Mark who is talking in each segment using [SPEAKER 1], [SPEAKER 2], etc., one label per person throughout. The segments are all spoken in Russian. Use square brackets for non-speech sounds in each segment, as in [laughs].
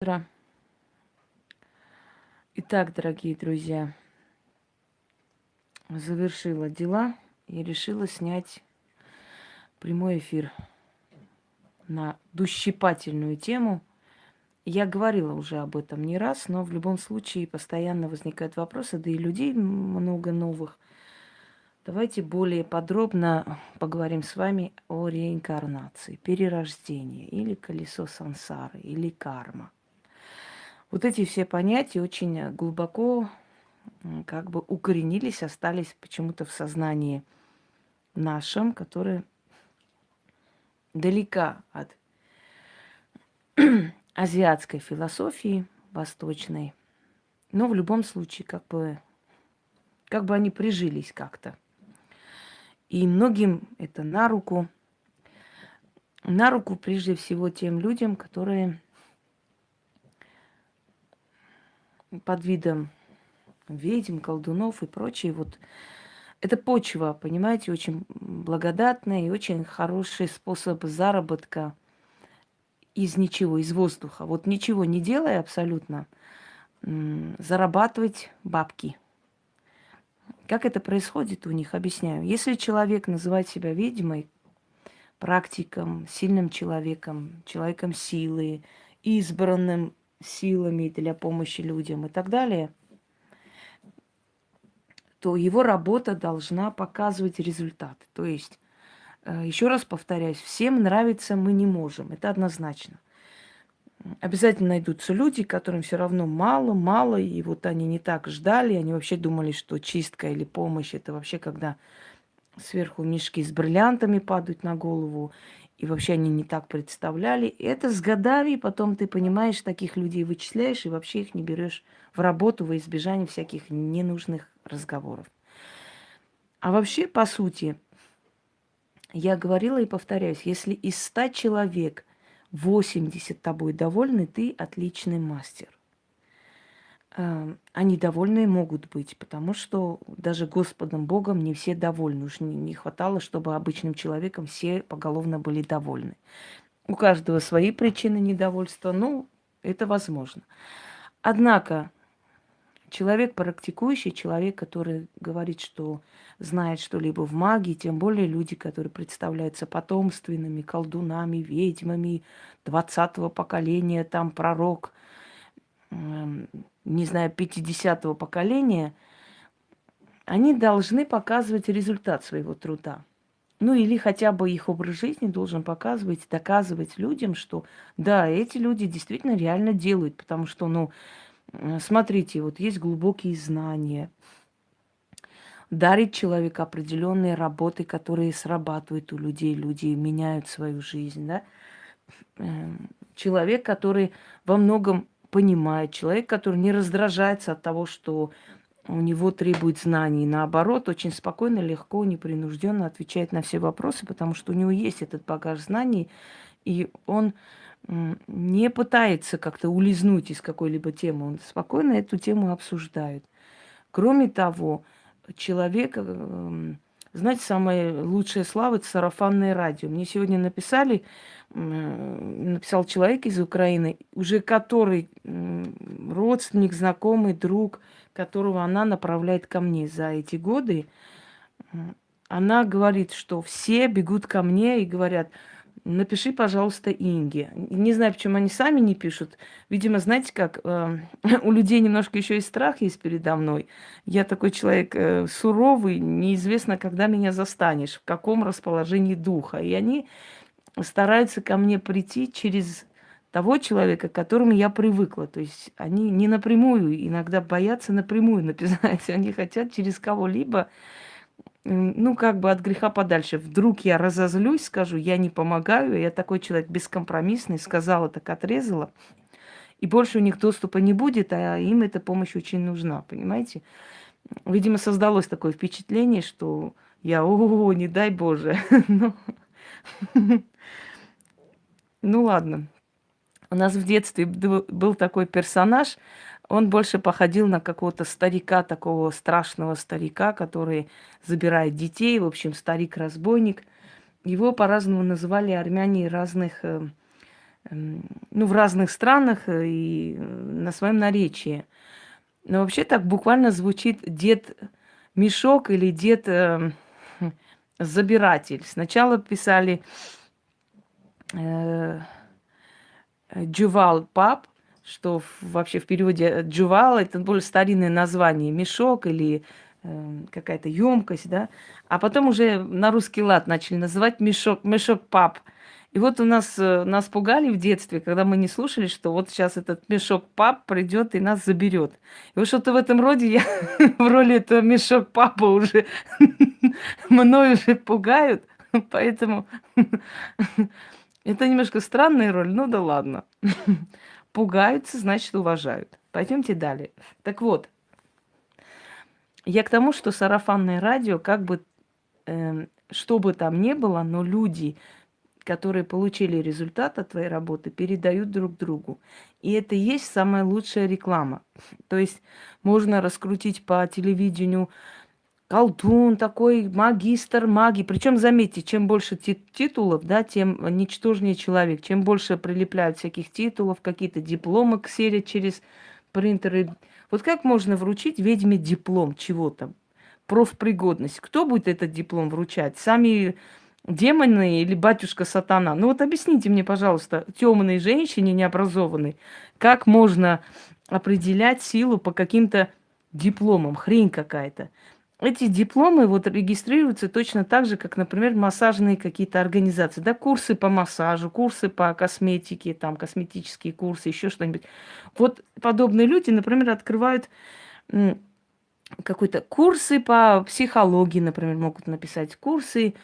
[SPEAKER 1] утро. Итак, дорогие друзья, завершила дела и решила снять прямой эфир на дущипательную тему. Я говорила уже об этом не раз, но в любом случае постоянно возникают вопросы, да и людей много новых. Давайте более подробно поговорим с вами о реинкарнации, перерождении или колесо сансары, или карма – вот эти все понятия очень э, глубоко как бы укоренились, остались почему-то в сознании нашем, которое далека от [clears throat] азиатской философии восточной. Но в любом случае, как бы, как бы они прижились как-то. И многим это на руку. На руку прежде всего тем людям, которые под видом ведьм, колдунов и прочее. Вот это почва, понимаете, очень благодатная и очень хороший способ заработка из ничего, из воздуха. Вот ничего не делая абсолютно, зарабатывать бабки. Как это происходит у них, объясняю. Если человек называет себя ведьмой, практиком, сильным человеком, человеком силы, избранным силами для помощи людям и так далее, то его работа должна показывать результат. То есть, э, еще раз повторяюсь, всем нравится мы не можем. Это однозначно. Обязательно найдутся люди, которым все равно мало, мало, и вот они не так ждали, они вообще думали, что чистка или помощь это вообще когда сверху мешки с бриллиантами падают на голову, и вообще они не так представляли. Это с годами, потом ты понимаешь, таких людей вычисляешь и вообще их не берешь в работу во избежание всяких ненужных разговоров. А вообще, по сути, я говорила и повторяюсь, если из 100 человек 80 тобой довольны, ты отличный мастер. Эм, они довольны могут быть, потому что даже Господом Богом не все довольны. Уж не, не хватало, чтобы обычным человеком все поголовно были довольны. У каждого свои причины недовольства, ну, это возможно. Однако человек практикующий, человек, который говорит, что знает что-либо в магии, тем более люди, которые представляются потомственными, колдунами, ведьмами 20-го поколения, там пророк, эм, не знаю, 50-го поколения, они должны показывать результат своего труда. Ну или хотя бы их образ жизни должен показывать, доказывать людям, что да, эти люди действительно реально делают, потому что, ну, смотрите, вот есть глубокие знания, дарит человек определенные работы, которые срабатывают у людей, люди меняют свою жизнь, да. Эм, человек, который во многом понимает, человек, который не раздражается от того, что у него требует знаний. Наоборот, очень спокойно, легко, непринужденно отвечает на все вопросы, потому что у него есть этот багаж знаний, и он не пытается как-то улизнуть из какой-либо темы. Он спокойно эту тему обсуждает. Кроме того, человек, эм, знаете, самая лучшая слава – это сарафанное радио. Мне сегодня написали, написал человек из Украины, уже который родственник, знакомый, друг, которого она направляет ко мне за эти годы, она говорит, что все бегут ко мне и говорят, напиши, пожалуйста, Инге. Не знаю, почему они сами не пишут. Видимо, знаете как, э, [laughs] у людей немножко еще и страх есть передо мной. Я такой человек э, суровый, неизвестно, когда меня застанешь, в каком расположении духа. И они стараются ко мне прийти через того человека, к которому я привыкла. То есть они не напрямую, иногда боятся напрямую написать. [laughs] Они хотят через кого-либо, ну, как бы от греха подальше. Вдруг я разозлюсь, скажу, я не помогаю, я такой человек бескомпромиссный, сказала, так отрезала. И больше у них доступа не будет, а им эта помощь очень нужна, понимаете? Видимо, создалось такое впечатление, что я, о, не дай Боже. [laughs] [laughs] Ну ладно. У нас в детстве был такой персонаж, он больше походил на какого-то старика, такого страшного старика, который забирает детей, в общем, старик-разбойник. Его по-разному называли армяне разных э, ну, в разных странах и на своем наречии. Но вообще так буквально звучит дед мешок или дед э, забиратель. Сначала писали э, Джувал пап, что вообще в переводе Джувал это более старинное название, мешок или э, какая-то емкость, да. А потом уже на русский лад начали называть мешок, мешок пап. И вот у нас э, нас пугали в детстве, когда мы не слушали, что вот сейчас этот мешок пап придет и нас заберет. И вот что-то в этом роде я [laughs] в роли этого мешок папа уже [laughs] мной уже пугают, поэтому [laughs] это немножко странная роль, ну да ладно. [laughs] Пугаются, значит уважают. Пойдемте далее. Так вот, я к тому, что сарафанное радио, как бы, э, что бы там ни было, но люди которые получили результат от твоей работы, передают друг другу. И это есть самая лучшая реклама. То есть можно раскрутить по телевидению колдун такой, магистр магии. Причем, заметьте, чем больше титулов, да, тем ничтожнее человек. Чем больше прилепляют всяких титулов, какие-то дипломы ксерят через принтеры. Вот как можно вручить ведьме диплом чего-то? Профпригодность. Кто будет этот диплом вручать? Сами демоны или батюшка сатана. Ну вот объясните мне, пожалуйста, темной женщине необразованной, как можно определять силу по каким-то дипломам, хрень какая-то. Эти дипломы вот регистрируются точно так же, как, например, массажные какие-то организации. Да, курсы по массажу, курсы по косметике, там, косметические курсы, еще что-нибудь. Вот подобные люди, например, открывают какой-то курсы по психологии, например, могут написать курсы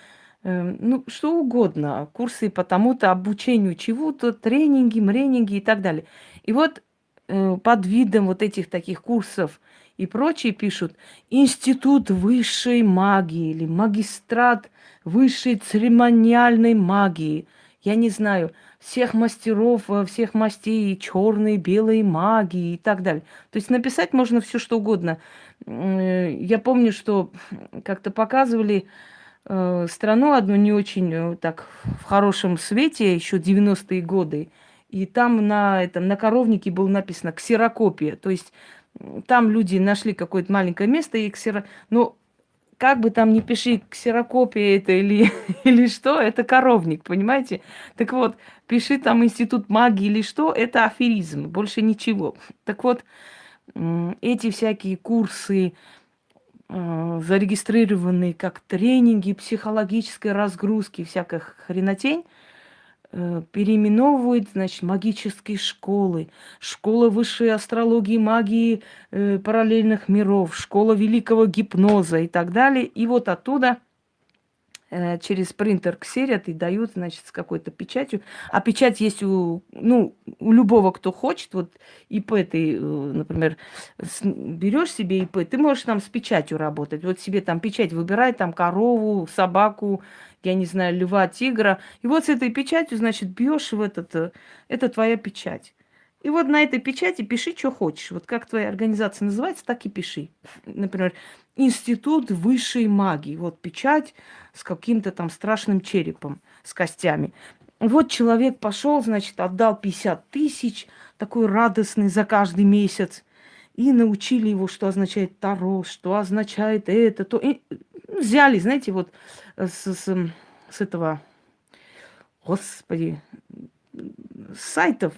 [SPEAKER 1] Эм, ну, что угодно, курсы по тому-то обучению чего-то, тренинги, мренинги и так далее. И вот э, под видом вот этих таких курсов и прочие пишут «Институт высшей магии» или «Магистрат высшей церемониальной магии». Я не знаю, всех мастеров, э, всех мастей, черной, белой магии и так далее. То есть написать можно все что угодно. Э, я помню, что как-то показывали э, страну одну не очень так в хорошем свете, еще 90-е годы. И там на, этом, на коровнике было написано «ксерокопия». То есть там люди нашли какое-то маленькое место и ксеро... Ну, как бы там ни пиши, ксерокопия это или, [laughs] или что, это коровник, понимаете? Так вот, пиши там институт магии или что, это аферизм, больше ничего. Так вот, эти всякие курсы, э, зарегистрированные как тренинги психологической разгрузки, всякая хренотень, переименовывают, значит, магические школы, школа высшей астрологии, магии э, параллельных миров, школа великого гипноза и так далее. И вот оттуда – Э, через принтер ксерят и дают, значит, с какой-то печатью. А печать есть у, ну, у любого, кто хочет. Вот ИП ты, э, например, берешь себе ИП, ты можешь там с печатью работать. Вот себе там печать выбирай, там корову, собаку, я не знаю, льва, тигра. И вот с этой печатью, значит, бьешь в этот, э, это твоя печать. И вот на этой печати пиши, что хочешь. Вот как твоя организация называется, так и пиши. Например, Институт высшей магии. Вот печать с каким-то там страшным черепом, с костями. Вот человек пошел, значит, отдал 50 тысяч, такой радостный за каждый месяц. И научили его, что означает Таро, что означает это, то. И взяли, знаете, вот с, с, с этого, господи, с сайтов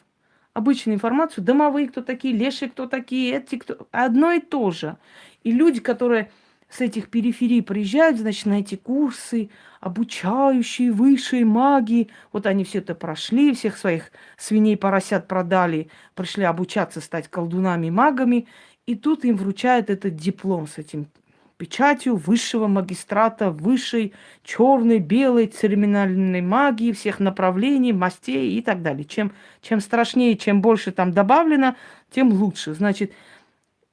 [SPEAKER 1] обычную информацию, домовые кто такие, лешие кто такие, эти кто... Одно и то же. И люди, которые с этих периферий приезжают, значит, на эти курсы, обучающие высшей магии. Вот они все это прошли, всех своих свиней, поросят продали, пришли обучаться стать колдунами, магами. И тут им вручают этот диплом с этим печатью высшего магистрата, высшей черной, белой, церемониальной магии всех направлений, мастей и так далее. Чем, чем страшнее, чем больше там добавлено, тем лучше. Значит,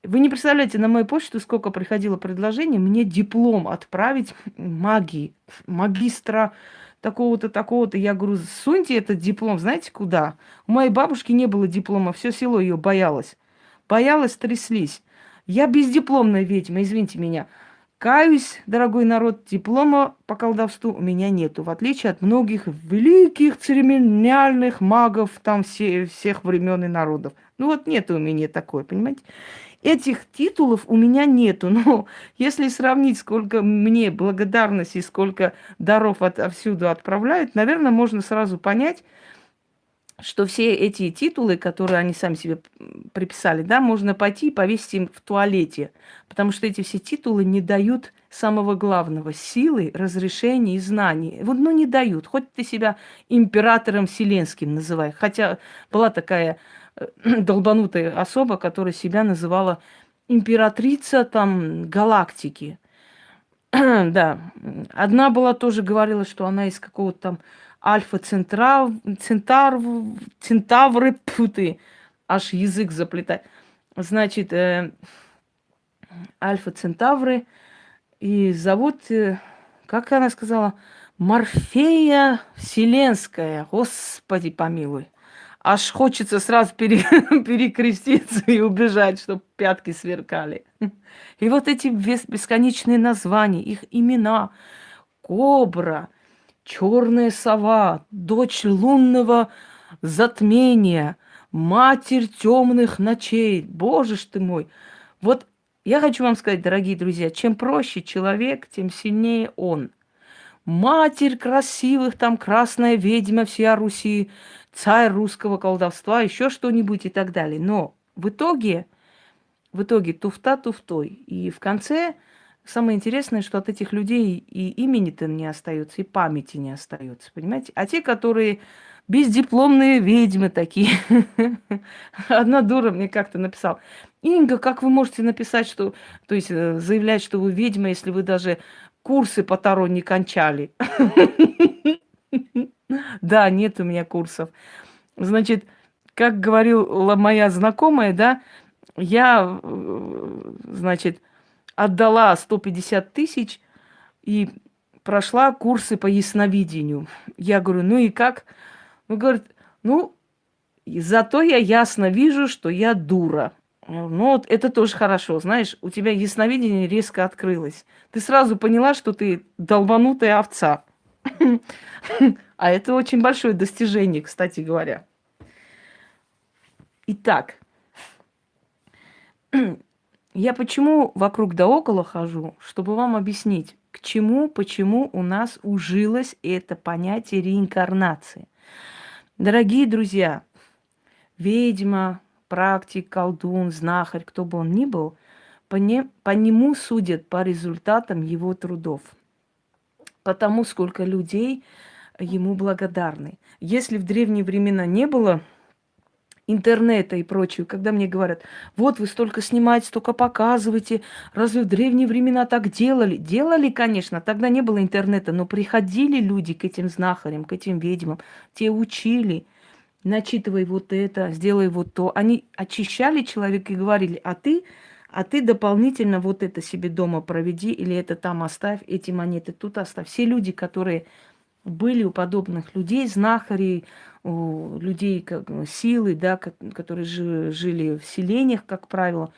[SPEAKER 1] вы не представляете, на мою почту сколько приходило предложений мне диплом отправить магии, магистра такого-то, такого-то. Я говорю, суньте этот диплом, знаете куда? У моей бабушки не было диплома, все село ее боялось. Боялась, тряслись. Я бездипломная ведьма, извините меня. Каюсь, дорогой народ, диплома по колдовству у меня нету, в отличие от многих великих церемониальных магов там все, всех времен и народов. Ну вот нету у меня такой, понимаете? Этих титулов у меня нету, [laughs] но если сравнить, сколько мне благодарности, сколько даров от, отовсюду отправляют, наверное, можно сразу понять, что все эти титулы, которые они сами себе приписали, да, можно пойти и повесить им в туалете, потому что эти все титулы не дают самого главного – силы, разрешения и знаний. Вот, ну, не дают. Хоть ты себя императором вселенским называй. Хотя была такая э, [clears throat] долбанутая особа, которая себя называла императрица там галактики. [clears throat] да, одна была тоже говорила, что она из какого-то там Альфа Центрав, Центар, Центавры, путы, аж язык заплетать. Значит, э, Альфа Центавры, и зовут, э, как она сказала, Морфея Вселенская, Господи помилуй. Аж хочется сразу пере, [laughs] перекреститься и убежать, чтобы пятки сверкали. И вот эти бесконечные названия, их имена, Кобра – черная сова, дочь лунного затмения, матерь темных ночей. Боже ж ты мой! Вот я хочу вам сказать, дорогие друзья, чем проще человек, тем сильнее он. Матерь красивых, там красная ведьма всея Руси, царь русского колдовства, еще что-нибудь и так далее. Но в итоге, в итоге туфта туфтой. И в конце Самое интересное, что от этих людей и имени-то не остается, и памяти не остается, понимаете? А те, которые бездипломные ведьмы такие. [laughs] Одна дура мне как-то написала. Инга, как вы можете написать, что, то есть э, заявлять, что вы ведьма, если вы даже курсы по Таро не кончали? [laughs] Да, нет у меня курсов. Значит, как говорила моя знакомая, да, я, э, значит, отдала 150 тысяч и прошла курсы по ясновидению. Я говорю, ну и как? Он говорит, ну, зато я ясно вижу, что я дура. Ну, вот это тоже хорошо, знаешь, у тебя ясновидение резко открылось. Ты сразу поняла, что ты долбанутая овца. [laughs] А это очень большое достижение, кстати говоря. Итак, я почему вокруг да около хожу, чтобы вам объяснить, к чему, почему у нас ужилось это понятие реинкарнации. Дорогие друзья, ведьма, практик, колдун, знахарь, кто бы он ни был, по, не, по нему судят по результатам его трудов, потому сколько людей ему благодарны. Если в древние времена не было интернета и прочего, когда мне говорят, вот вы столько снимаете, столько показываете, разве в древние времена так делали? Делали, конечно, тогда не было интернета, но приходили люди к этим знахарям, к этим ведьмам, те учили, начитывай вот это, сделай вот то. Они очищали человека и говорили, а ты, а ты дополнительно вот это себе дома проведи, или это там оставь, эти монеты тут оставь. Все люди, которые были у подобных людей, знахарей, у людей как, силы, да, которые жили в селениях, как правило,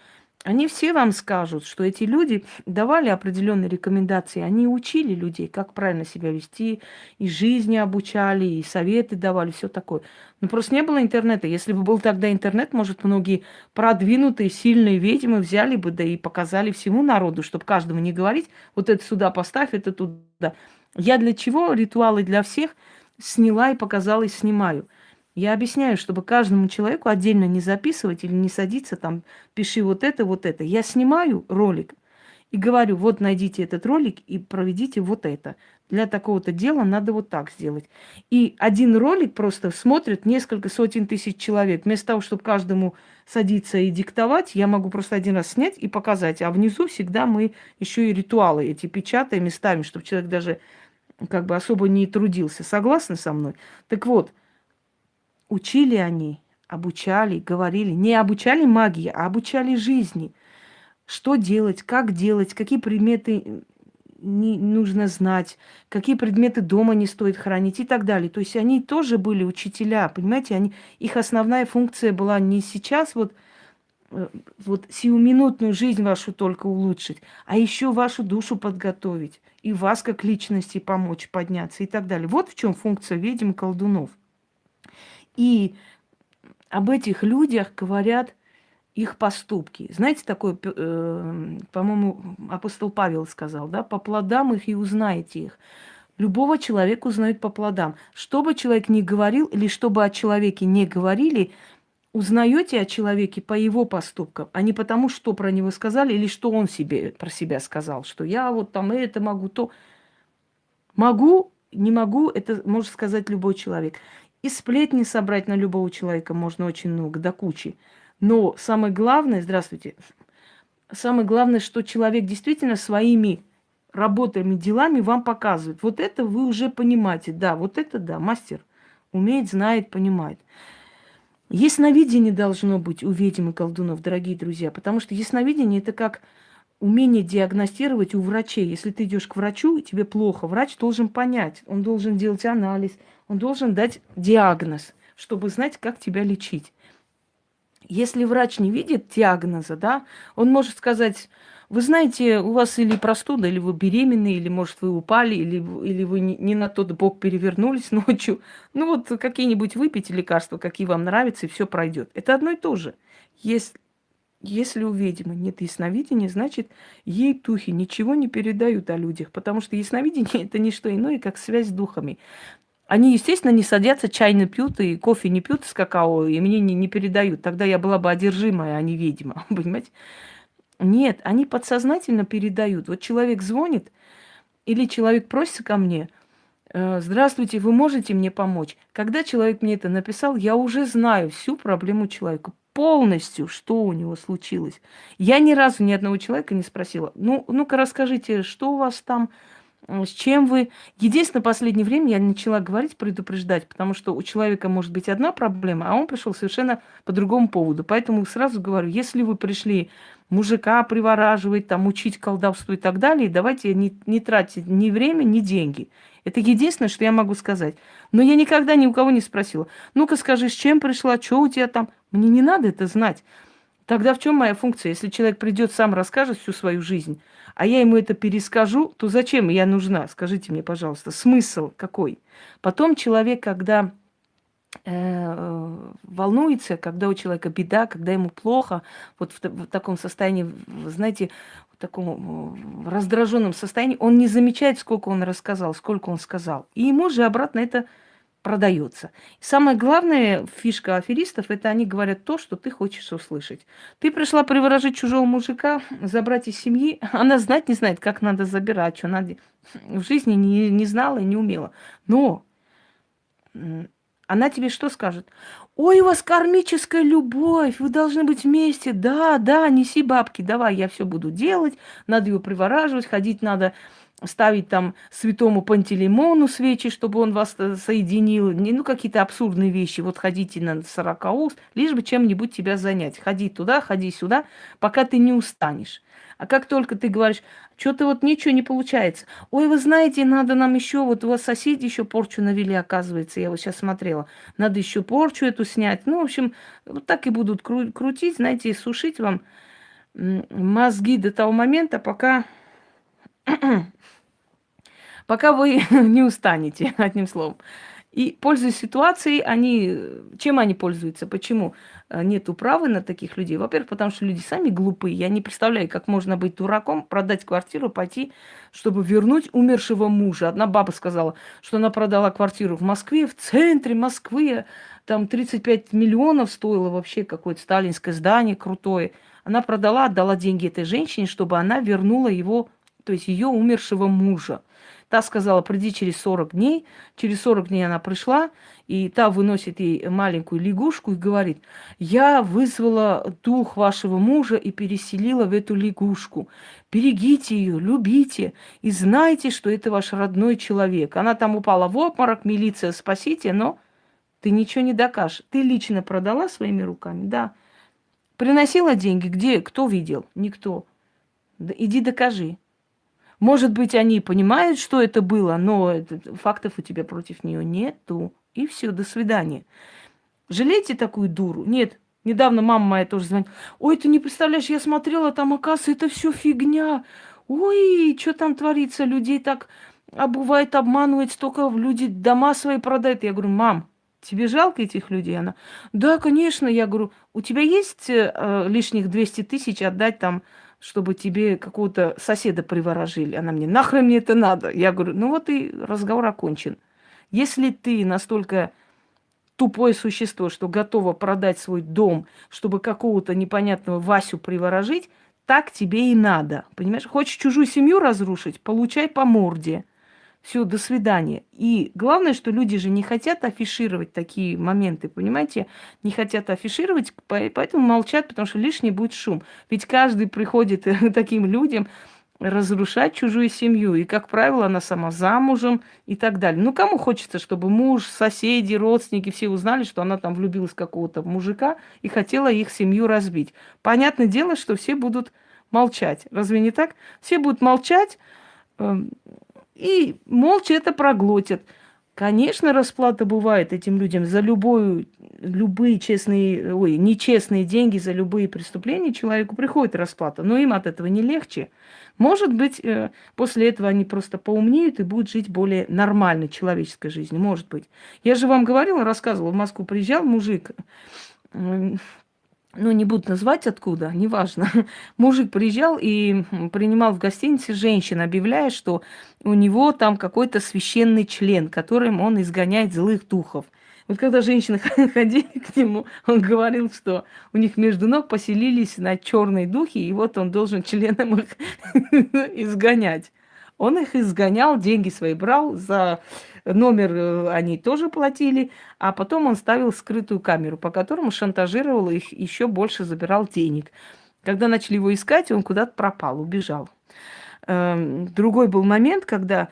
[SPEAKER 1] они все вам скажут, что эти люди давали определенные рекомендации, они учили людей, как правильно себя вести, и жизни обучали, и советы давали, все такое. Но просто не было интернета. Если бы был тогда интернет, может, многие продвинутые, сильные ведьмы взяли бы, да и показали всему народу, чтобы каждому не говорить, вот это сюда поставь, это туда. Я для чего ритуалы для всех сняла и показала и снимаю? Я объясняю, чтобы каждому человеку отдельно не записывать или не садиться там, пиши вот это, вот это. Я снимаю ролик и говорю, вот найдите этот ролик и проведите вот это. Для такого-то дела надо вот так сделать. И один ролик просто смотрит несколько сотен тысяч человек. Вместо того, чтобы каждому садиться и диктовать, я могу просто один раз снять и показать. А внизу всегда мы еще и ритуалы эти печатаем и ставим, чтобы человек даже как бы особо не трудился. Согласны со мной? Так вот, учили они, обучали, говорили. Не обучали магии, а обучали жизни. Что делать, как делать, какие предметы не нужно знать, какие предметы дома не стоит хранить и так далее. То есть они тоже были учителя, понимаете, они, их основная функция была не сейчас вот э, вот сиюминутную жизнь вашу только улучшить, а еще вашу душу подготовить и вас как личности помочь подняться и так далее. Вот в чем функция ведьм колдунов. И об этих людях говорят их поступки. Знаете, такое, э, по-моему, апостол Павел сказал, да, по плодам их и узнаете их. Любого человека узнают по плодам. Что бы человек ни говорил, или что бы о человеке не говорили, узнаете о человеке по его поступкам, а не потому, что про него сказали, или что он себе про себя сказал, что я вот там это могу, то могу, не могу, это может сказать любой человек. И сплетни собрать на любого человека можно очень много, до кучи. Но самое главное, здравствуйте, самое главное, что человек действительно своими работами, делами вам показывает. Вот это вы уже понимаете. Да, вот это да, мастер умеет, знает, понимает. Ясновидение должно быть у ведьм и колдунов, дорогие друзья, потому что ясновидение это как умение диагностировать у врачей. Если ты идешь к врачу, и тебе плохо, врач должен понять, он должен делать анализ, он должен дать диагноз, чтобы знать, как тебя лечить. Если врач не видит диагноза, да, он может сказать, вы знаете, у вас или простуда, или вы беременны, или, может, вы упали, или, или вы не, не на тот бок перевернулись [laughs] ночью. Ну вот какие-нибудь выпейте лекарства, какие вам нравятся, и все пройдет. Это одно и то же. Если, если у ведьмы нет ясновидения, значит, ей духи ничего не передают о людях, потому что ясновидение – это не что иное, как связь с духами. Они, естественно, не садятся, чай не пьют и кофе не пьют с какао, и мне не, не передают. Тогда я была бы одержимая, а не ведьма, [laughs] понимаете? Нет, они подсознательно передают. Вот человек звонит, или человек просится ко мне, «Э, здравствуйте, вы можете мне помочь? Когда человек мне это написал, я уже знаю всю проблему человека, полностью, что у него случилось. Я ни разу ни одного человека не спросила, ну, ну-ка расскажите, что у вас там, с чем вы... Единственное, последнее время я начала говорить, предупреждать, потому что у человека может быть одна проблема, а он пришел совершенно по другому поводу. Поэтому сразу говорю, если вы пришли мужика привораживать, там, учить колдовству и так далее, давайте не, не тратить ни время, ни деньги. Это единственное, что я могу сказать. Но я никогда ни у кого не спросила, ну-ка скажи, с чем пришла, что у тебя там? Мне не надо это знать. Тогда в чем моя функция? Если человек придет сам расскажет всю свою жизнь, а я ему это перескажу, то зачем я нужна? Скажите мне, пожалуйста, смысл какой? Потом человек, когда волнуется, когда у человека беда, когда ему плохо, вот в, в таком состоянии, знаете, в таком раздраженном состоянии, он не замечает, сколько он рассказал, сколько он сказал. И ему же обратно это продается. И самое главное фишка аферистов, это они говорят то, что ты хочешь услышать. Ты пришла приворожить чужого мужика, забрать из семьи, [laughs] она знать не знает, как надо забирать, что надо. В жизни не, не знала и не умела. Но она тебе что скажет? Ой, у вас кармическая любовь, вы должны быть вместе. Да, да, неси бабки, давай, я все буду делать. Надо ее привораживать, ходить надо ставить там святому Пантелеймону свечи, чтобы он вас э, соединил, ну, какие-то абсурдные вещи. Вот ходите на сорокауст, лишь бы чем-нибудь тебя занять. Ходи туда, ходи сюда, пока ты не устанешь. А как только ты говоришь, что-то вот ничего не получается. Ой, вы знаете, надо нам еще, вот у вас соседи еще порчу навели, оказывается, я вот сейчас смотрела. Надо еще порчу эту снять. Ну, в общем, вот так и будут кру- крутить, знаете, сушить вам мозги до того момента, пока [clears throat] пока вы [laughs] не устанете, [laughs] одним словом. И пользуясь ситуацией, они... Чем они пользуются? Почему э, нет управы на таких людей? Во-первых, потому что люди сами глупые. Я не представляю, как можно быть дураком, продать квартиру, пойти, чтобы вернуть умершего мужа. Одна баба сказала, что она продала квартиру в Москве, в центре Москвы. Там 35 миллионов стоило вообще какое-то сталинское здание крутое. Она продала, отдала деньги этой женщине, чтобы она вернула его, то есть ее умершего мужа. Та сказала, приди через 40 дней. Через 40 дней она пришла, и та выносит ей маленькую лягушку и говорит, я вызвала дух вашего мужа и переселила в эту лягушку. Берегите ее, любите и знайте, что это ваш родной человек. Она там упала в обморок, милиция, спасите, но ты ничего не докажешь. Ты лично продала своими руками, да. Приносила деньги, где, кто видел? Никто. Да иди докажи. Может быть, они понимают, что это было, но фактов у тебя против нее нету. И все, до свидания. Жалейте такую дуру? Нет, Недавно мама моя тоже звонит. Ой, ты не представляешь, я смотрела, там, оказывается, это все фигня. Ой, что там творится? Людей так обувает, обманывает, столько люди дома свои продают. Я говорю, мам, тебе жалко этих людей? Она, да, конечно. Я говорю, у тебя есть э, лишних 200 тысяч отдать там, чтобы тебе какого-то соседа приворожили? Она мне, нахрен мне это надо? Я говорю, ну вот и разговор окончен. Если ты настолько тупое существо, что готово продать свой дом, чтобы какого-то непонятного Васю приворожить, так тебе и надо. Понимаешь? Хочешь чужую семью разрушить, получай по морде. Все, до свидания. И главное, что люди же не хотят афишировать такие моменты, понимаете? Не хотят афишировать, поэтому молчат, потому что лишний будет шум. Ведь каждый приходит [laughs] таким людям, разрушать чужую семью. И, как правило, она сама замужем и так далее. Ну, кому хочется, чтобы муж, соседи, родственники все узнали, что она там влюбилась в какого-то мужика и хотела их семью разбить. Понятное дело, что все будут молчать. Разве не так? Все будут молчать э, и молча это проглотят. Конечно, расплата бывает этим людям за любую, любые честные, ой, нечестные деньги, за любые преступления человеку приходит расплата, но им от этого не легче. Может быть, э, после этого они просто поумнеют и будут жить более нормальной человеческой жизнью. Может быть. Я же вам говорила, рассказывала, в Москву приезжал мужик, ну, не буду назвать откуда, неважно. [laughs] Мужик приезжал и принимал в гостинице женщин, объявляя, что у него там какой-то священный член, которым он изгоняет злых духов. Вот когда женщины [laughs] ходили к нему, он говорил, что у них между ног поселились на черные духи, и вот он должен [laughs] членом их изгонять. Он их изгонял, деньги свои брал, за номер э, они тоже платили, а потом он ставил скрытую камеру, по которому шантажировал их, еще больше забирал денег. Когда начали его искать, он куда-то пропал, убежал. Эм, другой был момент, когда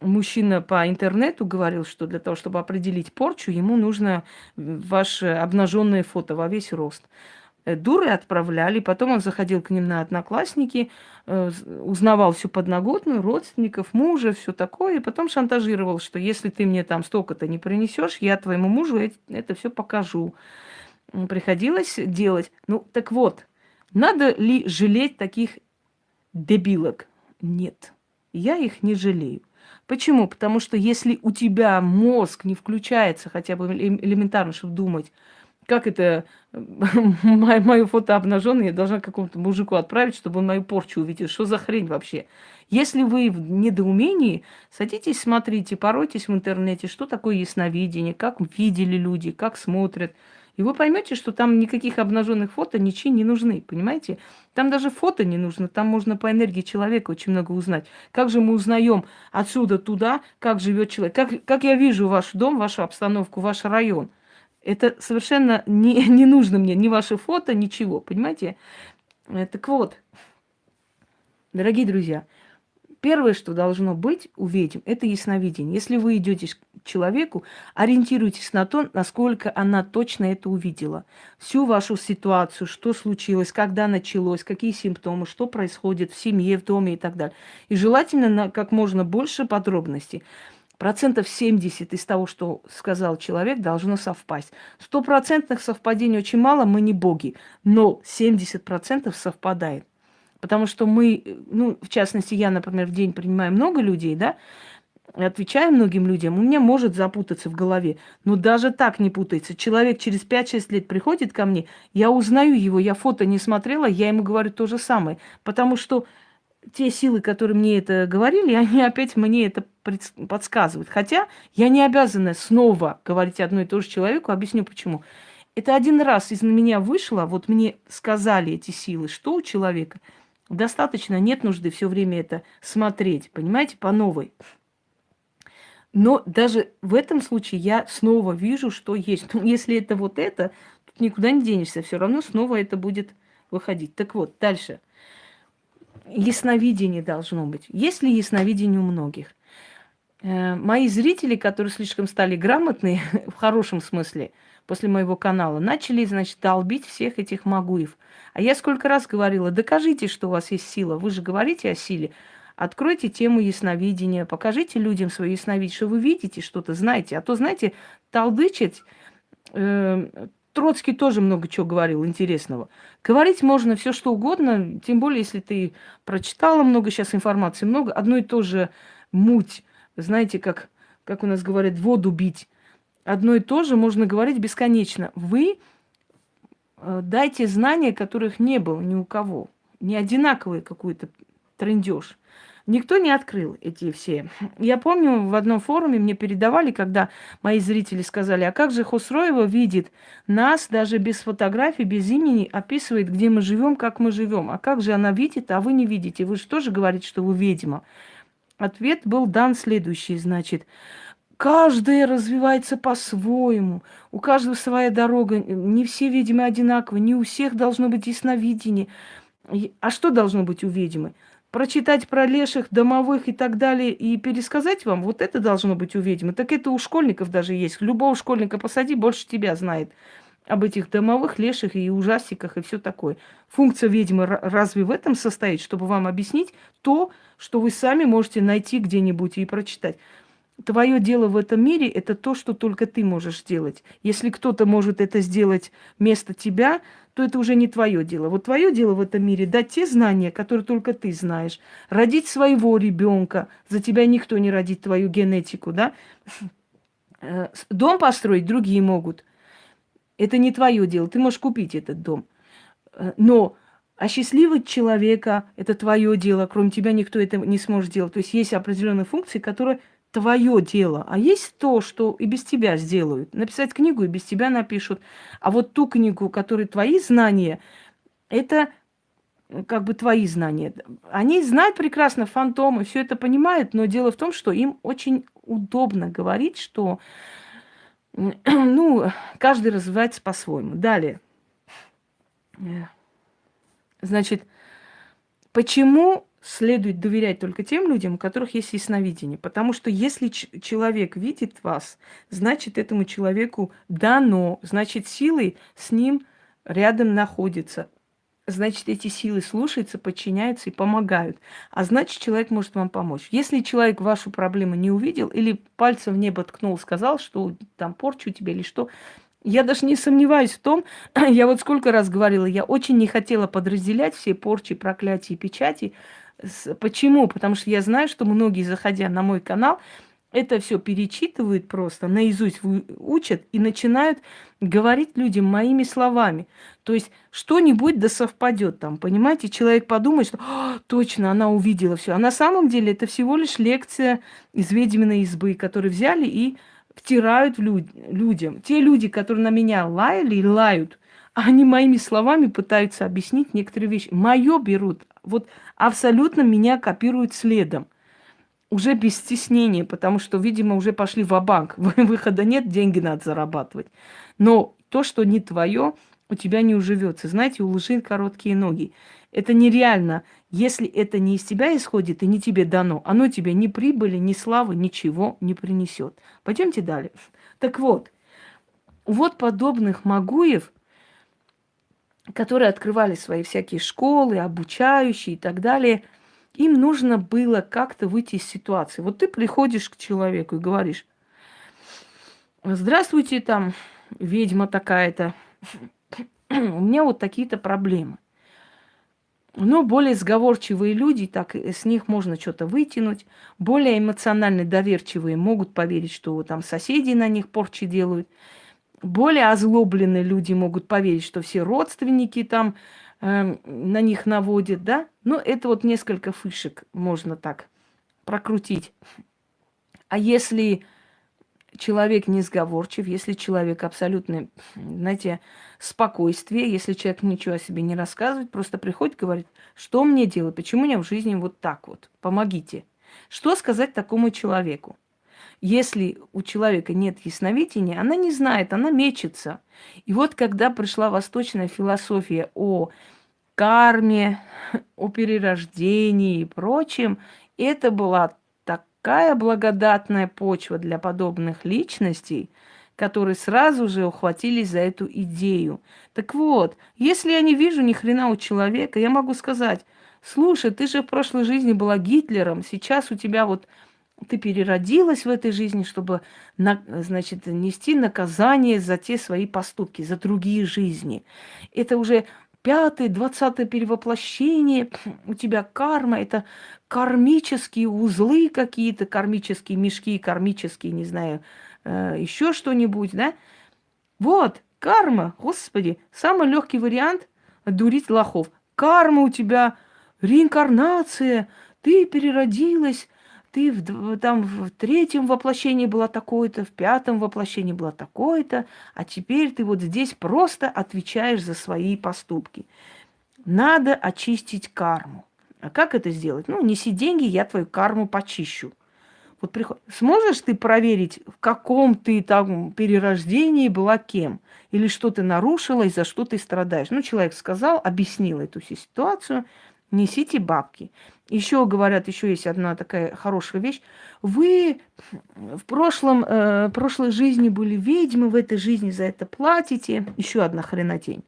[SPEAKER 1] мужчина по интернету говорил, что для того, чтобы определить порчу, ему нужно ваше обнаженное фото во весь рост. Э, дуры отправляли, потом он заходил к ним на одноклассники, э, узнавал всю подноготную, родственников, мужа, все такое, и потом шантажировал, что если ты мне там столько-то не принесешь, я твоему мужу это все покажу. Приходилось делать. Ну, так вот, надо ли жалеть таких дебилок? Нет, я их не жалею. Почему? Потому что если у тебя мозг не включается хотя бы элементарно, чтобы думать, как это [laughs] мое, мое фото обнаженное я должна какому-то мужику отправить, чтобы он мою порчу увидел. Что за хрень вообще? Если вы в недоумении, садитесь, смотрите, поройтесь в интернете, что такое ясновидение, как видели люди, как смотрят. И вы поймете, что там никаких обнаженных фото ничьи не нужны, понимаете? Там даже фото не нужно, там можно по энергии человека очень много узнать. Как же мы узнаем отсюда туда, как живет человек? Как, как я вижу ваш дом, вашу обстановку, ваш район? Это совершенно не, [laughs] не нужно мне, ни ваше фото, ничего, понимаете? Э, так вот, дорогие друзья, Первое, что должно быть у ведьм, это ясновидение. Если вы идете к человеку, ориентируйтесь на то, насколько она точно это увидела. Всю вашу ситуацию, что случилось, когда началось, какие симптомы, что происходит в семье, в доме и так далее. И желательно на как можно больше подробностей. Процентов 70 из того, что сказал человек, должно совпасть. Стопроцентных совпадений очень мало, мы не боги, но 70% совпадает. Потому что мы, ну, в частности, я, например, в день принимаю много людей, да, отвечаю многим людям, у меня может запутаться в голове. Но даже так не путается. Человек через 5-6 лет приходит ко мне, я узнаю его, я фото не смотрела, я ему говорю то же самое. Потому что те силы, которые мне это говорили, [laughs] они опять мне это подсказывают. Хотя я не обязана снова говорить одно и то же человеку, объясню почему. Это один раз из меня вышло, вот мне сказали эти силы, что у человека – Достаточно, нет нужды все время это смотреть, понимаете, по новой. Но даже в этом случае я снова вижу, что есть. Ну, если это вот это, тут никуда не денешься, все равно снова это будет выходить. Так вот, дальше. Ясновидение должно быть. Есть ли ясновидение у многих? Э, мои зрители, которые слишком стали грамотные, [laughs] в хорошем смысле, после моего канала, начали, значит, долбить всех этих магуев. А я сколько раз говорила, докажите, что у вас есть сила. Вы же говорите о силе. Откройте тему ясновидения, покажите людям свое ясновидение, что вы видите что-то, знаете. А то, знаете, толдычить, э, Троцкий тоже много чего говорил интересного. Говорить можно все что угодно, тем более, если ты прочитала много сейчас информации, много, одно и то же муть, знаете, как, как у нас говорят, воду бить. Одно и то же можно говорить бесконечно. Вы э, дайте знания, которых не было ни у кого. Не одинаковый какой-то трендеж. Никто не открыл эти все. Я помню, в одном форуме мне передавали, когда мои зрители сказали, а как же Хусроева видит нас даже без фотографий, без имени, описывает, где мы живем, как мы живем. А как же она видит, а вы не видите? Вы же тоже говорите, что вы ведьма. Ответ был дан следующий, значит, каждая развивается по-своему, у каждого своя дорога, не все ведьмы одинаковы, не у всех должно быть ясновидение. А что должно быть у ведьмы? Прочитать про леших, домовых и так далее и пересказать вам, вот это должно быть у ведьмы. Так это у школьников даже есть. Любого школьника посади, больше тебя знает об этих домовых, леших и ужастиках и все такое. Функция ведьмы разве в этом состоит, чтобы вам объяснить то, что вы сами можете найти где-нибудь и прочитать? Твое дело в этом мире – это то, что только ты можешь сделать. Если кто-то может это сделать вместо тебя, то это уже не твое дело. Вот твое дело в этом мире дать те знания, которые только ты знаешь. Родить своего ребенка. За тебя никто не родит твою генетику, да? Э, дом построить другие могут. Это не твое дело. Ты можешь купить этот дом. Э, но осчастливить человека – это твое дело. Кроме тебя никто это не сможет сделать. То есть есть определенные функции, которые твое дело, а есть то, что и без тебя сделают. Написать книгу и без тебя напишут. А вот ту книгу, которой твои знания, это как бы твои знания. Они знают прекрасно фантомы, все это понимают, но дело в том, что им очень удобно говорить, что [clears throat] ну, каждый развивается по-своему. Далее. Значит, почему следует доверять только тем людям, у которых есть ясновидение. Потому что если человек видит вас, значит, этому человеку дано, значит, силы с ним рядом находятся. Значит, эти силы слушаются, подчиняются и помогают. А значит, человек может вам помочь. Если человек вашу проблему не увидел или пальцем в небо ткнул, сказал, что там порчу тебе или что, я даже не сомневаюсь в том, [clears throat] я вот сколько раз говорила, я очень не хотела подразделять все порчи, проклятия и печати, Почему? Потому что я знаю, что многие, заходя на мой канал, это все перечитывают просто, наизусть учат и начинают говорить людям моими словами. То есть что-нибудь да совпадет там, понимаете? Человек подумает, что «А, точно она увидела все. А на самом деле это всего лишь лекция из ведьминой избы, которые взяли и втирают люд людям. Те люди, которые на меня лаяли и лают, они моими словами пытаются объяснить некоторые вещи. Мое берут, вот абсолютно меня копируют следом. Уже без стеснения, потому что, видимо, уже пошли в банк [laughs] Выхода нет, деньги надо зарабатывать. Но то, что не твое, у тебя не уживется. Знаете, у лжи короткие ноги. Это нереально. Если это не из тебя исходит и не тебе дано, оно тебе ни прибыли, ни славы, ничего не принесет. Пойдемте далее. Так вот, вот подобных Магуев которые открывали свои всякие школы, обучающие и так далее, им нужно было как-то выйти из ситуации. Вот ты приходишь к человеку и говоришь, здравствуйте, там, ведьма такая-то, у меня вот такие-то проблемы. Но более сговорчивые люди, так с них можно что-то вытянуть. Более эмоционально доверчивые могут поверить, что там соседи на них порчи делают более озлобленные люди могут поверить, что все родственники там э, на них наводят, да? Ну, это вот несколько фишек можно так прокрутить. А если человек не сговорчив, если человек абсолютно, знаете, спокойствие, если человек ничего о себе не рассказывает, просто приходит, говорит, что мне делать, почему у меня в жизни вот так вот, помогите. Что сказать такому человеку? Если у человека нет ясновидения, она не знает, она мечется. И вот когда пришла восточная философия о карме, о перерождении и прочем, это была такая благодатная почва для подобных личностей, которые сразу же ухватились за эту идею. Так вот, если я не вижу ни хрена у человека, я могу сказать, слушай, ты же в прошлой жизни была Гитлером, сейчас у тебя вот ты переродилась в этой жизни, чтобы, на, значит, нести наказание за те свои поступки, за другие жизни. Это уже пятое, двадцатое перевоплощение, [clears throat] у тебя карма, это кармические узлы какие-то, кармические мешки, кармические, не знаю, э, еще что-нибудь, да? Вот, карма, господи, самый легкий вариант дурить лохов. Карма у тебя, реинкарнация, ты переродилась, ты в, там в третьем воплощении была такой-то, в пятом воплощении была такой-то, а теперь ты вот здесь просто отвечаешь за свои поступки. Надо очистить карму. А как это сделать? Ну, неси деньги, я твою карму почищу. Вот приход... Сможешь ты проверить, в каком ты там перерождении была кем? Или что ты нарушила, и за что ты страдаешь? Ну, человек сказал, объяснил эту ситуацию, несите бабки. Еще говорят, еще есть одна такая хорошая вещь. Вы в прошлом, э, прошлой жизни были ведьмы, в этой жизни за это платите. Еще одна хренотень.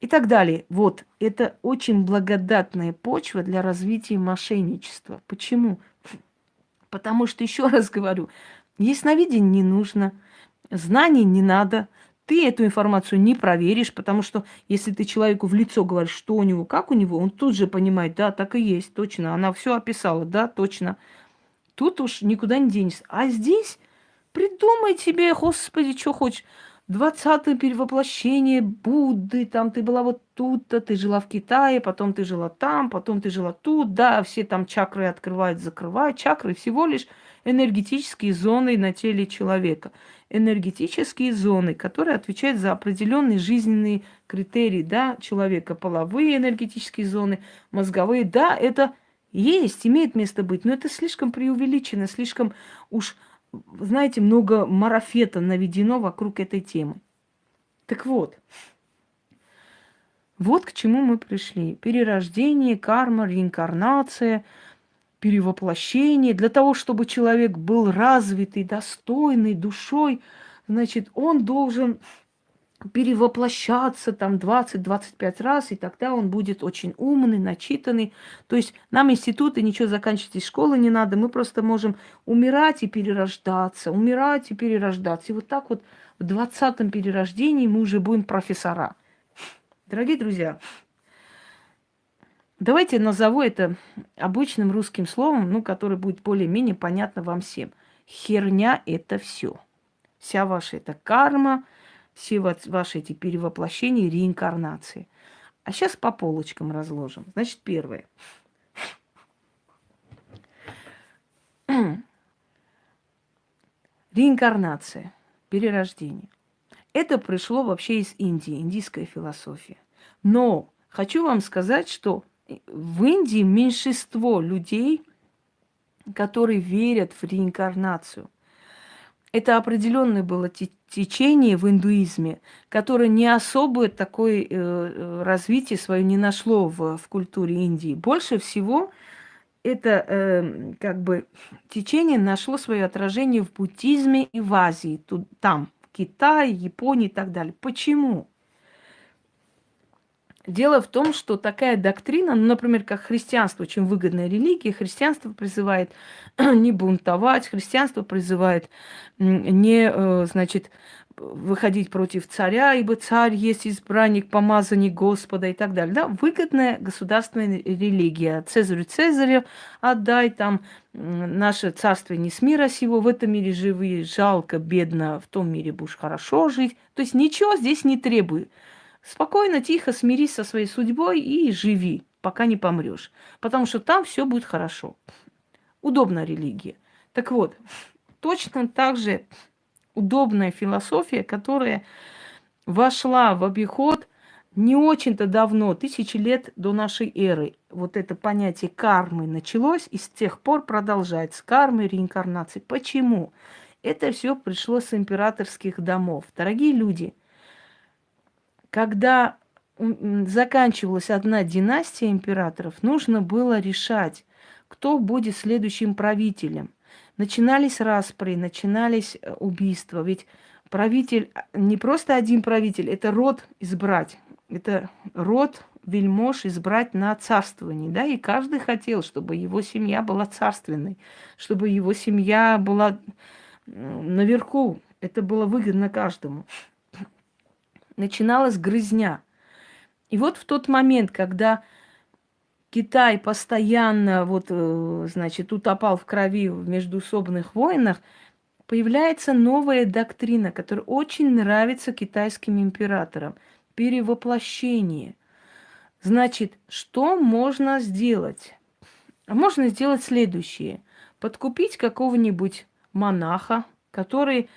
[SPEAKER 1] И так далее. Вот, это очень благодатная почва для развития мошенничества. Почему? Потому что, еще раз говорю, ясновидение не нужно, знаний не надо, ты эту информацию не проверишь, потому что если ты человеку в лицо говоришь, что у него, как у него, он тут же понимает, да, так и есть, точно, она все описала, да, точно. Тут уж никуда не денешься. А здесь придумай себе, господи, что хочешь. Двадцатое перевоплощение Будды, там ты была вот тут-то, ты жила в Китае, потом ты жила там, потом ты жила тут, да, все там чакры открывают, закрывают. Чакры всего лишь энергетические зоны на теле человека энергетические зоны, которые отвечают за определенные жизненные критерии, да, человека, половые энергетические зоны, мозговые, да, это есть, имеет место быть, но это слишком преувеличено, слишком уж, знаете, много марафета наведено вокруг этой темы. Так вот, вот к чему мы пришли. Перерождение, карма, реинкарнация – перевоплощение, для того, чтобы человек был развитый, достойный душой, значит, он должен перевоплощаться там 20-25 раз, и тогда он будет очень умный, начитанный. То есть нам институты, ничего заканчивать из школы не надо, мы просто можем умирать и перерождаться, умирать и перерождаться. И вот так вот в 20-м перерождении мы уже будем профессора. Дорогие друзья, Давайте назову это обычным русским словом, ну, которое будет более-менее понятно вам всем. Херня – это все. Вся ваша эта карма, все ваши эти перевоплощения, реинкарнации. А сейчас по полочкам разложим. Значит, первое. [clears throat] Реинкарнация, перерождение. Это пришло вообще из Индии, индийская философия. Но хочу вам сказать, что в Индии меньшинство людей, которые верят в реинкарнацию. Это определенное было течение в индуизме, которое не особое такое э, э, развитие свое не нашло в, в культуре Индии. Больше всего это э, как бы течение нашло свое отражение в буддизме и в Азии, тут, там, Китае, Японии и так далее. Почему? Дело в том, что такая доктрина, ну, например, как христианство, очень выгодная религия, христианство призывает [clears throat] не бунтовать, христианство призывает не, э, значит, выходить против царя, ибо царь есть избранник, помазанник Господа и так далее. Да? Выгодная государственная религия. Цезарю Цезарю отдай, там наше царство не с мира сего, в этом мире живы, жалко, бедно, в том мире будешь хорошо жить. То есть ничего здесь не требует. Спокойно, тихо смирись со своей судьбой и живи, пока не помрешь. Потому что там все будет хорошо. Удобная религия. Так вот, точно так же удобная философия, которая вошла в обиход не очень-то давно, тысячи лет до нашей эры. Вот это понятие кармы началось и с тех пор продолжается. Кармы, реинкарнации. Почему? Это все пришло с императорских домов. Дорогие люди – когда заканчивалась одна династия императоров, нужно было решать, кто будет следующим правителем. Начинались распри, начинались э, убийства. Ведь правитель, а, не просто один правитель, это род избрать. это род вельмож избрать на царствование, да, и каждый хотел, чтобы его семья была царственной, чтобы его семья была наверху. Это было выгодно каждому. Начиналась грызня. И вот в тот момент, когда Китай постоянно, вот, э, значит, утопал в крови в междуусобных войнах, появляется новая доктрина, которая очень нравится китайским императорам. Перевоплощение. Значит, что можно сделать? Можно сделать следующее. Подкупить какого-нибудь монаха, который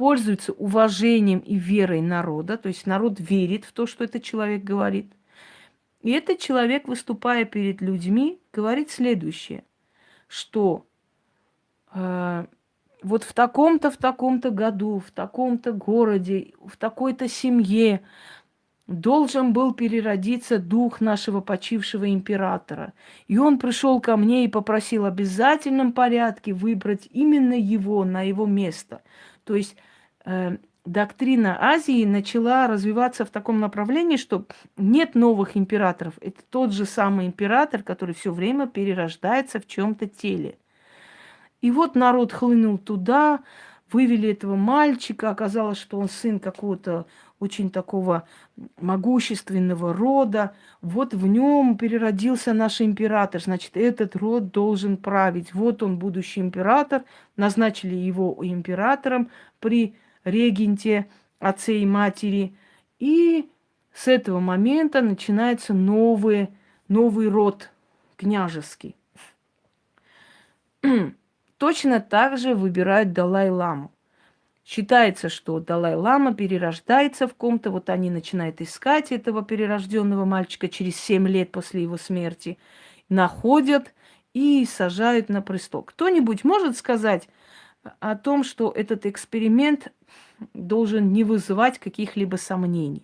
[SPEAKER 1] пользуется уважением и верой народа, то есть народ верит в то, что этот человек говорит. И этот человек, выступая перед людьми, говорит следующее, что э, вот в таком-то, в таком-то году, в таком-то городе, в такой-то семье должен был переродиться дух нашего почившего императора. И он пришел ко мне и попросил в обязательном порядке выбрать именно его на его место. То есть доктрина Азии начала развиваться в таком направлении, что нет новых императоров. Это тот же самый император, который все время перерождается в чем-то теле. И вот народ хлынул туда, вывели этого мальчика, оказалось, что он сын какого-то очень такого могущественного рода. Вот в нем переродился наш император. Значит, этот род должен править. Вот он, будущий император. Назначили его императором при регенте, отце и матери. И с этого момента начинается новый, новый род княжеский. [clears throat] Точно так же выбирают Далай-ламу. Считается, что Далай-Лама перерождается в ком-то, вот они начинают искать этого перерожденного мальчика через 7 лет после его смерти, находят и сажают на престол. Кто-нибудь может сказать о том, что этот эксперимент должен не вызывать каких-либо сомнений?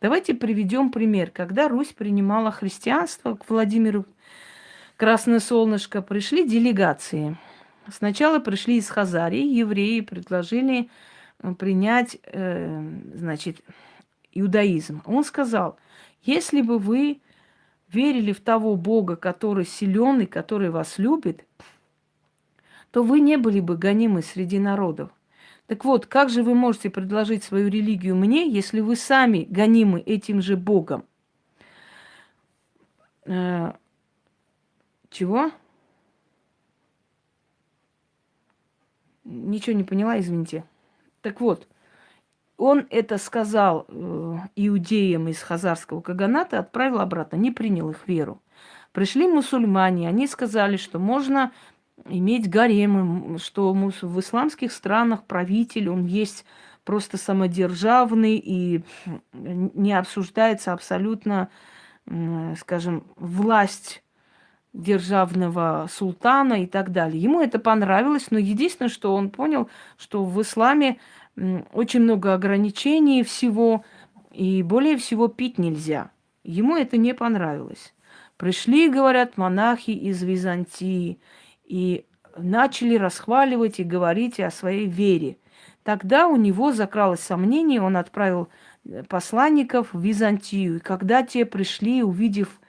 [SPEAKER 1] Давайте приведем пример. Когда Русь принимала христианство, к Владимиру Красное Солнышко пришли делегации – Сначала пришли из Хазарии, евреи предложили э, принять, э, значит, иудаизм. Он сказал, если бы вы верили в того Бога, который силен и который вас любит, то вы не были бы гонимы среди народов. Так вот, как же вы можете предложить свою религию мне, если вы сами гонимы этим же Богом? Э, чего? Ничего не поняла, извините. Так вот, он это сказал э, иудеям из Хазарского Каганата, отправил обратно, не принял их веру. Пришли мусульмане, они сказали, что можно иметь гаремы, что в исламских странах правитель, он есть просто самодержавный и не обсуждается абсолютно, скажем, власть державного султана и так далее. Ему это понравилось, но единственное, что он понял, что в исламе очень много ограничений всего, и более всего пить нельзя. Ему это не понравилось. Пришли, говорят, монахи из Византии и начали расхваливать и говорить о своей вере. Тогда у него закралось сомнение, он отправил э, посланников в Византию. И когда те пришли, увидев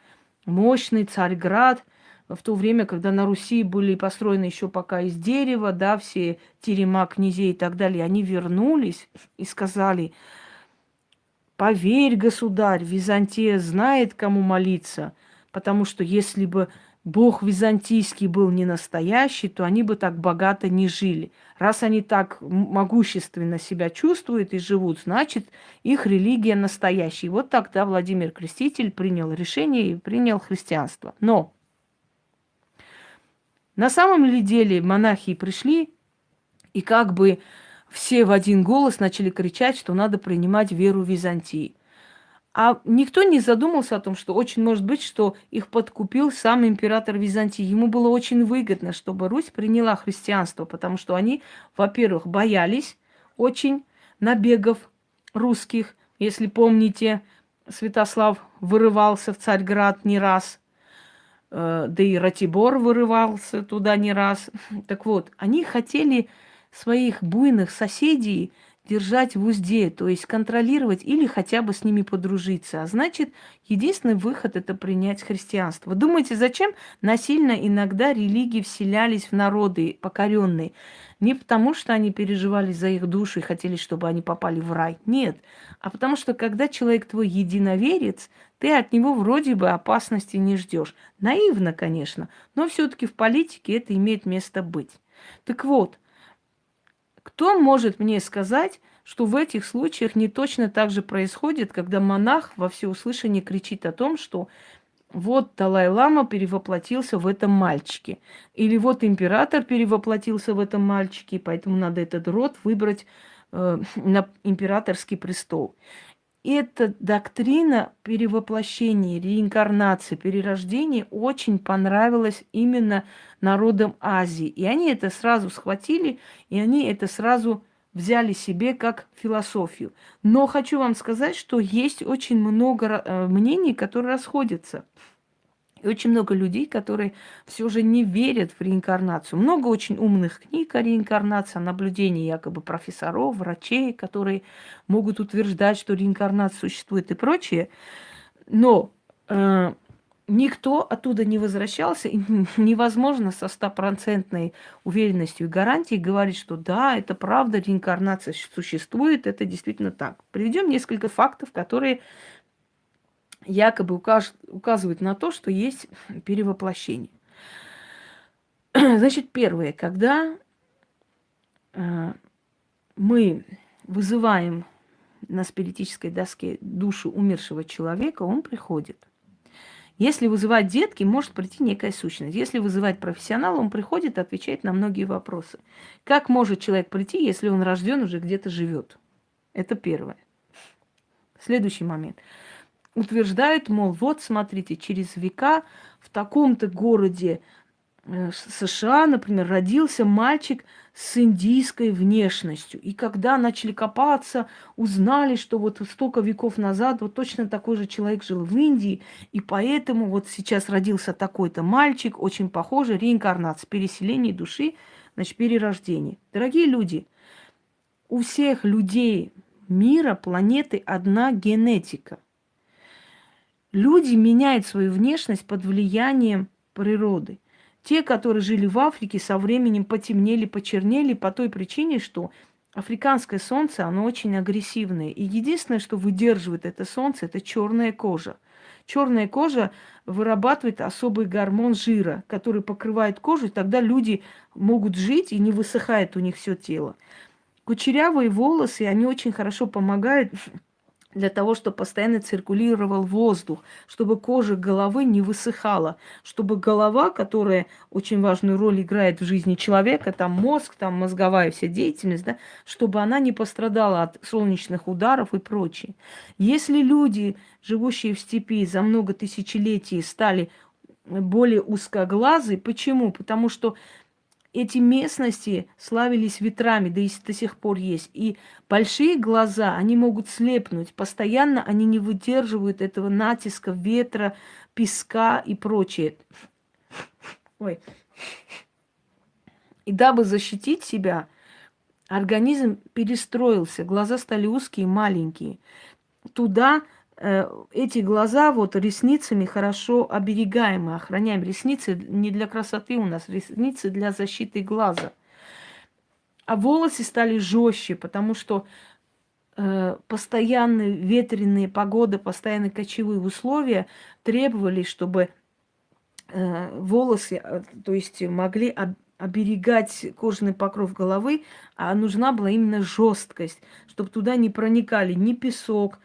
[SPEAKER 1] мощный Царьград, в то время, когда на Руси были построены еще пока из дерева, да, все терема князей и так далее, они вернулись и сказали, поверь, государь, Византия знает, кому молиться, потому что если бы Бог византийский был не настоящий, то они бы так богато не жили. Раз они так могущественно себя чувствуют и живут, значит, их религия настоящая. вот тогда Владимир Креститель принял решение и принял христианство. Но на самом ли деле монахи пришли и как бы все в один голос начали кричать, что надо принимать веру Византии. А никто не задумался о том, что очень может быть, что их подкупил сам император Византии. Ему было очень выгодно, чтобы Русь приняла христианство, потому что они, во-первых, боялись очень набегов русских. Если помните, Святослав вырывался в Царьград не раз, Э, да и Ратибор вырывался туда не раз. Так вот, они хотели своих буйных соседей держать в узде, то есть контролировать или хотя бы с ними подружиться. А значит, единственный выход это принять христианство. Думаете, зачем насильно иногда религии вселялись в народы покоренные? Не потому, что они переживали за их души и хотели, чтобы они попали в рай. Нет. А потому что, когда человек твой единоверец, ты от него вроде бы опасности не ждешь. Наивно, конечно, но все-таки в политике это имеет место быть. Так вот, кто может мне сказать, что в этих случаях не точно так же происходит, когда монах во всеуслышание кричит о том, что вот Далай-Лама перевоплотился в этом мальчике. Или вот император перевоплотился в этом мальчике, поэтому надо этот род выбрать э, на императорский престол. Эта доктрина перевоплощения, реинкарнации, перерождения очень понравилась именно народам Азии. И они это сразу схватили, и они это сразу взяли себе как философию. Но хочу вам сказать, что есть очень много э, мнений, которые расходятся. И очень много людей, которые все же не верят в реинкарнацию. Много очень умных книг о реинкарнации, о наблюдении якобы профессоров, врачей, которые могут утверждать, что реинкарнация существует и прочее. Но э, никто оттуда не возвращался, и [laughs] невозможно со стопроцентной уверенностью и гарантией говорить, что да, это правда, реинкарнация существует, это действительно так. Приведем несколько фактов, которые якобы укаж, указывают на то, что есть перевоплощение. [clears throat] Значит, первое, когда э, мы вызываем на спиритической доске душу умершего человека, он приходит. Если вызывать детки, может прийти некая сущность. Если вызывать профессионала, он приходит и отвечает на многие вопросы. Как может человек прийти, если он рожден уже где-то живет? Это первое. Следующий момент. Утверждают, мол, вот смотрите, через века в таком-то городе Э, США, например, родился мальчик с индийской внешностью. И когда начали копаться, узнали, что вот столько веков назад вот точно такой же человек жил в Индии, и поэтому вот сейчас родился такой-то мальчик, очень похожий, реинкарнация, переселение души, значит, перерождение. Дорогие люди, у всех людей мира, планеты одна генетика. Люди меняют свою внешность под влиянием природы – те, которые жили в Африке, со временем потемнели, почернели по той причине, что африканское солнце, оно очень агрессивное. И единственное, что выдерживает это солнце, это черная кожа. Черная кожа вырабатывает особый гормон жира, который покрывает кожу, и тогда люди могут жить, и не высыхает у них все тело. Кучерявые волосы, они очень хорошо помогают для того, чтобы постоянно циркулировал воздух, чтобы кожа головы не высыхала, чтобы голова, которая очень важную роль играет в жизни человека, там мозг, там мозговая вся деятельность, да, чтобы она не пострадала от солнечных ударов и прочее. Если люди, живущие в степи за много тысячелетий, стали более узкоглазы, почему? Потому что эти местности славились ветрами, да и до сих пор есть. И большие глаза, они могут слепнуть. Постоянно они не выдерживают этого натиска ветра, песка и прочее. Ой. И дабы защитить себя, организм перестроился, глаза стали узкие, маленькие. Туда эти глаза вот ресницами хорошо оберегаем и охраняем. Ресницы не для красоты у нас, ресницы для защиты глаза. А волосы стали жестче, потому что э, постоянные ветреные погоды, постоянные кочевые условия требовали, чтобы э, волосы, э, то есть могли об, оберегать кожаный покров головы, а нужна была именно жесткость, чтобы туда не проникали ни песок,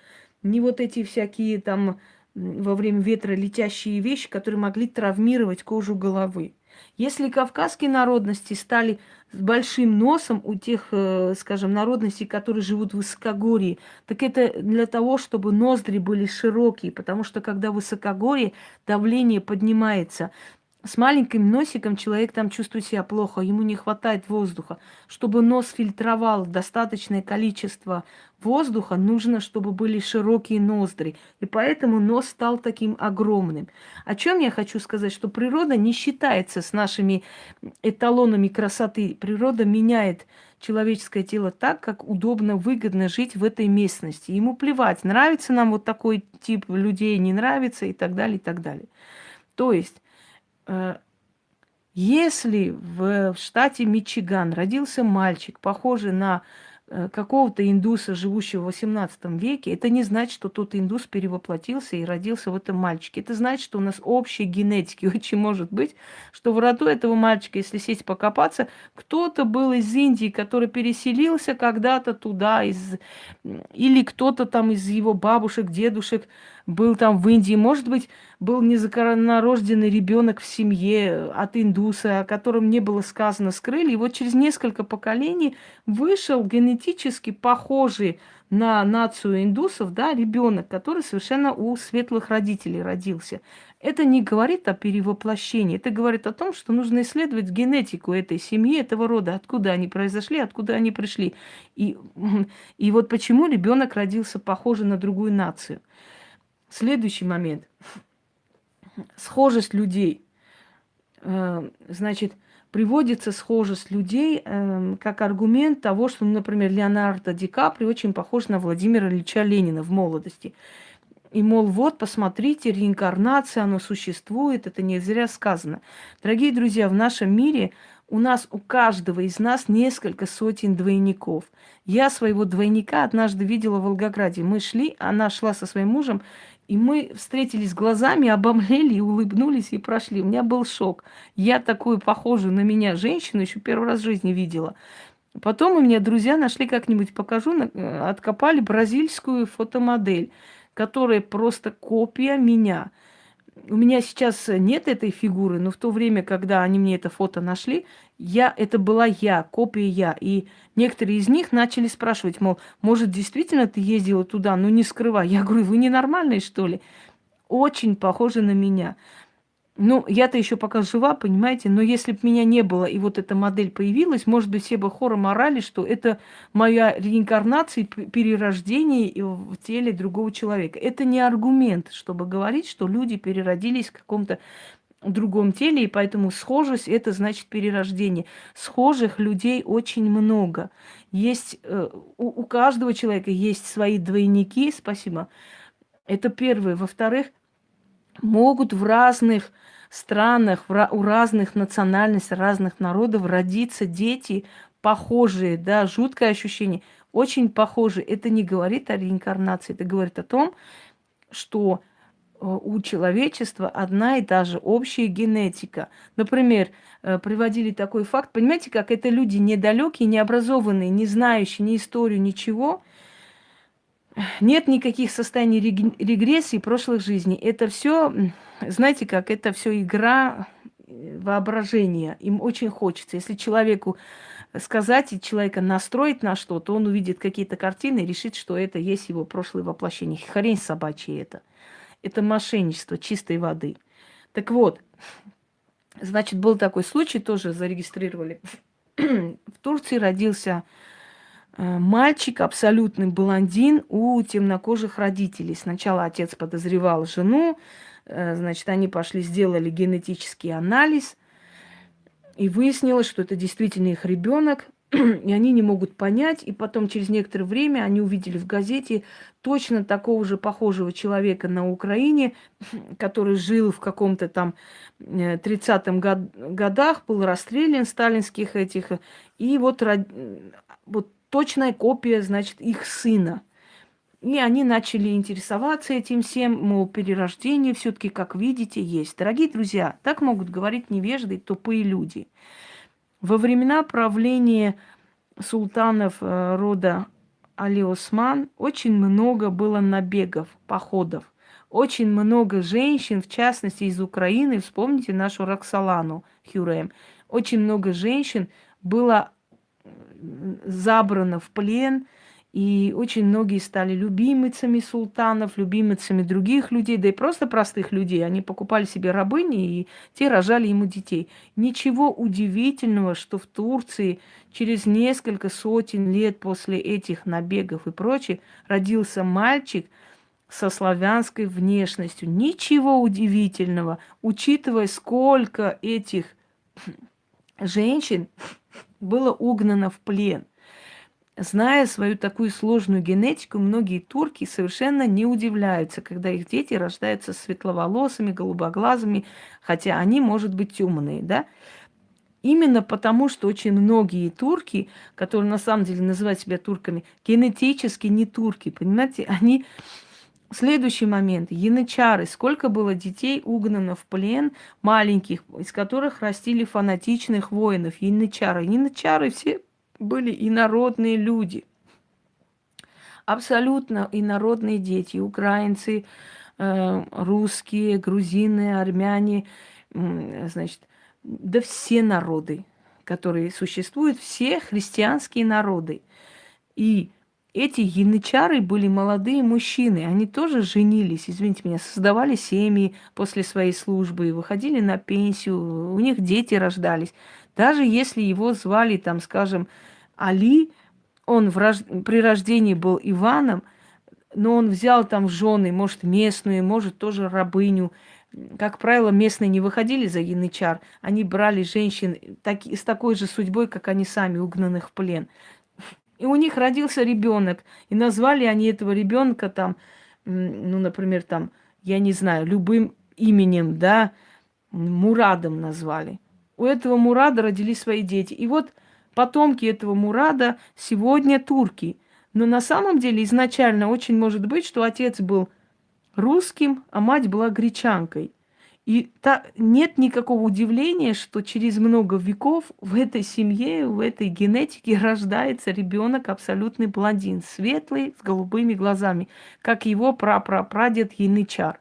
[SPEAKER 1] ни вот эти всякие там во время ветра летящие вещи, которые могли травмировать кожу головы. Если кавказские народности стали с большим носом у тех, э, скажем, народностей, которые живут в высокогорье, так это для того, чтобы ноздри были широкие, потому что когда в высокогорье давление поднимается, с маленьким носиком человек там чувствует себя плохо, ему не хватает воздуха. Чтобы нос фильтровал достаточное количество воздуха, нужно, чтобы были широкие ноздри. И поэтому нос стал таким огромным. О чем я хочу сказать? Что природа не считается с нашими эталонами красоты. Природа меняет человеческое тело так, как удобно, выгодно жить в этой местности. Ему плевать, нравится нам вот такой тип людей, не нравится и так далее, и так далее. То есть если в штате Мичиган родился мальчик, похожий на Э, какого-то индуса, живущего в XVIII веке, это не значит, что тот индус перевоплотился и родился в этом мальчике. Это значит, что у нас общая генетика. [laughs] Очень может быть, что в роду этого мальчика, если сесть покопаться, кто-то был из Индии, который переселился когда-то туда, из... или кто-то там из его бабушек, дедушек был там в Индии. Может быть, был незаконнорожденный ребенок в семье от индуса, о котором не было сказано, скрыли. И вот через несколько поколений вышел генетически похожий на нацию индусов, да, ребенок, который совершенно у светлых родителей родился. Это не говорит о перевоплощении, это говорит о том, что нужно исследовать генетику этой семьи, этого рода, откуда они произошли, откуда они пришли. И, и вот почему ребенок родился похожий на другую нацию. Следующий момент схожесть людей. Э, значит, приводится схожесть людей э, как аргумент того, что, например, Леонардо Ди Капри очень похож на Владимира Ильича Ленина в молодости. И, мол, вот, посмотрите, реинкарнация, оно существует, это не зря сказано. Дорогие друзья, в нашем мире у нас, у каждого из нас несколько сотен двойников. Я своего двойника однажды видела в Волгограде. Мы шли, она шла со своим мужем, и мы встретились глазами, обомлели и улыбнулись и прошли. У меня был шок. Я такую похожую на меня женщину еще первый раз в жизни видела. Потом у меня друзья нашли как-нибудь, покажу, э, откопали бразильскую фотомодель, которая просто копия меня – у меня сейчас нет этой фигуры, но в то время, когда они мне это фото нашли, я, это была я, копия я. И некоторые из них начали спрашивать, мол, может, действительно ты ездила туда, но не скрывай. Я говорю, вы ненормальные, что ли? Очень похожи на меня. Ну, я-то еще пока жива, понимаете, но если бы меня не было, и вот эта модель появилась, может быть, все бы хором орали, что это моя реинкарнация, перерождение в теле другого человека. Это не аргумент, чтобы говорить, что люди переродились в каком-то другом теле, и поэтому схожесть – это значит перерождение. Схожих людей очень много. Есть, э, у, у каждого человека есть свои двойники, спасибо. Это первое. Во-вторых, могут в разных странах, у разных национальностей, разных народов родиться дети похожие, да, жуткое ощущение, очень похожие. Это не говорит о реинкарнации, это говорит о том, что э, у человечества одна и та же общая генетика. Например, э, приводили такой факт, понимаете, как это люди недалекие, необразованные, не знающие ни историю, ничего, нет никаких состояний регрессии прошлых жизней. Это все знаете как, это все игра э, воображения. Им очень хочется. Если человеку сказать и человека настроить на что-то, он увидит какие-то картины и решит, что это есть его прошлое воплощение. Хрень собачья это. Это мошенничество чистой воды. Так вот, значит, был такой случай, тоже зарегистрировали. [clears throat] В Турции родился э, мальчик, абсолютный блондин у темнокожих родителей. Сначала отец подозревал жену, Э, значит, они пошли, сделали генетический анализ, и выяснилось, что это действительно их ребенок, [clears throat] и они не могут понять. И потом, через некоторое время, они увидели в газете точно такого же похожего человека на Украине, [clears throat] который жил в каком-то там 30-м э, год, годах, был расстрелян сталинских этих. И вот, вот точная копия, значит, их сына – и они начали интересоваться этим всем, мол, перерождение все-таки, как видите, есть. Дорогие друзья, так могут говорить невежды, тупые люди. Во времена правления султанов э, рода Али Осман очень много было набегов, походов. Очень много женщин, в частности из Украины, вспомните нашу Роксолану Хюрем, очень много женщин было забрано в плен – И очень многие стали любимицами султанов, любимицами других людей, да и просто простых людей. Они покупали себе рабыни, и те рожали ему детей. Ничего удивительного, что в Турции через несколько сотен лет после этих набегов и прочее родился мальчик со славянской внешностью. Ничего удивительного, учитывая, сколько этих женщин было угнано в плен. Зная свою такую сложную генетику, многие турки совершенно не удивляются, когда их дети рождаются светловолосыми, голубоглазыми, хотя они, может быть, темные, да? Именно потому, что очень многие турки, которые на самом деле называют себя турками, генетически не турки, понимаете, они Следующий момент. Янычары. Сколько было детей угнано в плен, маленьких, из которых растили фанатичных воинов. Янычары. Янычары все были инородные люди. Абсолютно инородные дети. Украинцы, э, русские, грузины, армяне. Значит, да все народы, которые существуют, все христианские народы. И эти янычары были молодые мужчины, они тоже женились, извините меня, создавали семьи после своей службы, выходили на пенсию, у них дети рождались. Даже если его звали, там, скажем, Али, он рож... при рождении был Иваном, но он взял там жены, может, местную, может, тоже рабыню. Как правило, местные не выходили за янычар, они брали женщин так... с такой же судьбой, как они сами, угнанных в плен. И у них родился ребенок. И назвали они этого ребенка там, ну, например, там, я не знаю, любым именем, да, Мурадом назвали. У этого Мурада родились свои дети. И вот потомки этого Мурада сегодня турки. Но на самом деле изначально очень может быть, что отец был русским, а мать была гречанкой. И та, нет никакого удивления, что через много веков в этой семье, в этой генетике рождается ребенок абсолютный блондин, светлый, с голубыми глазами, как его прапрапрадед Янычар.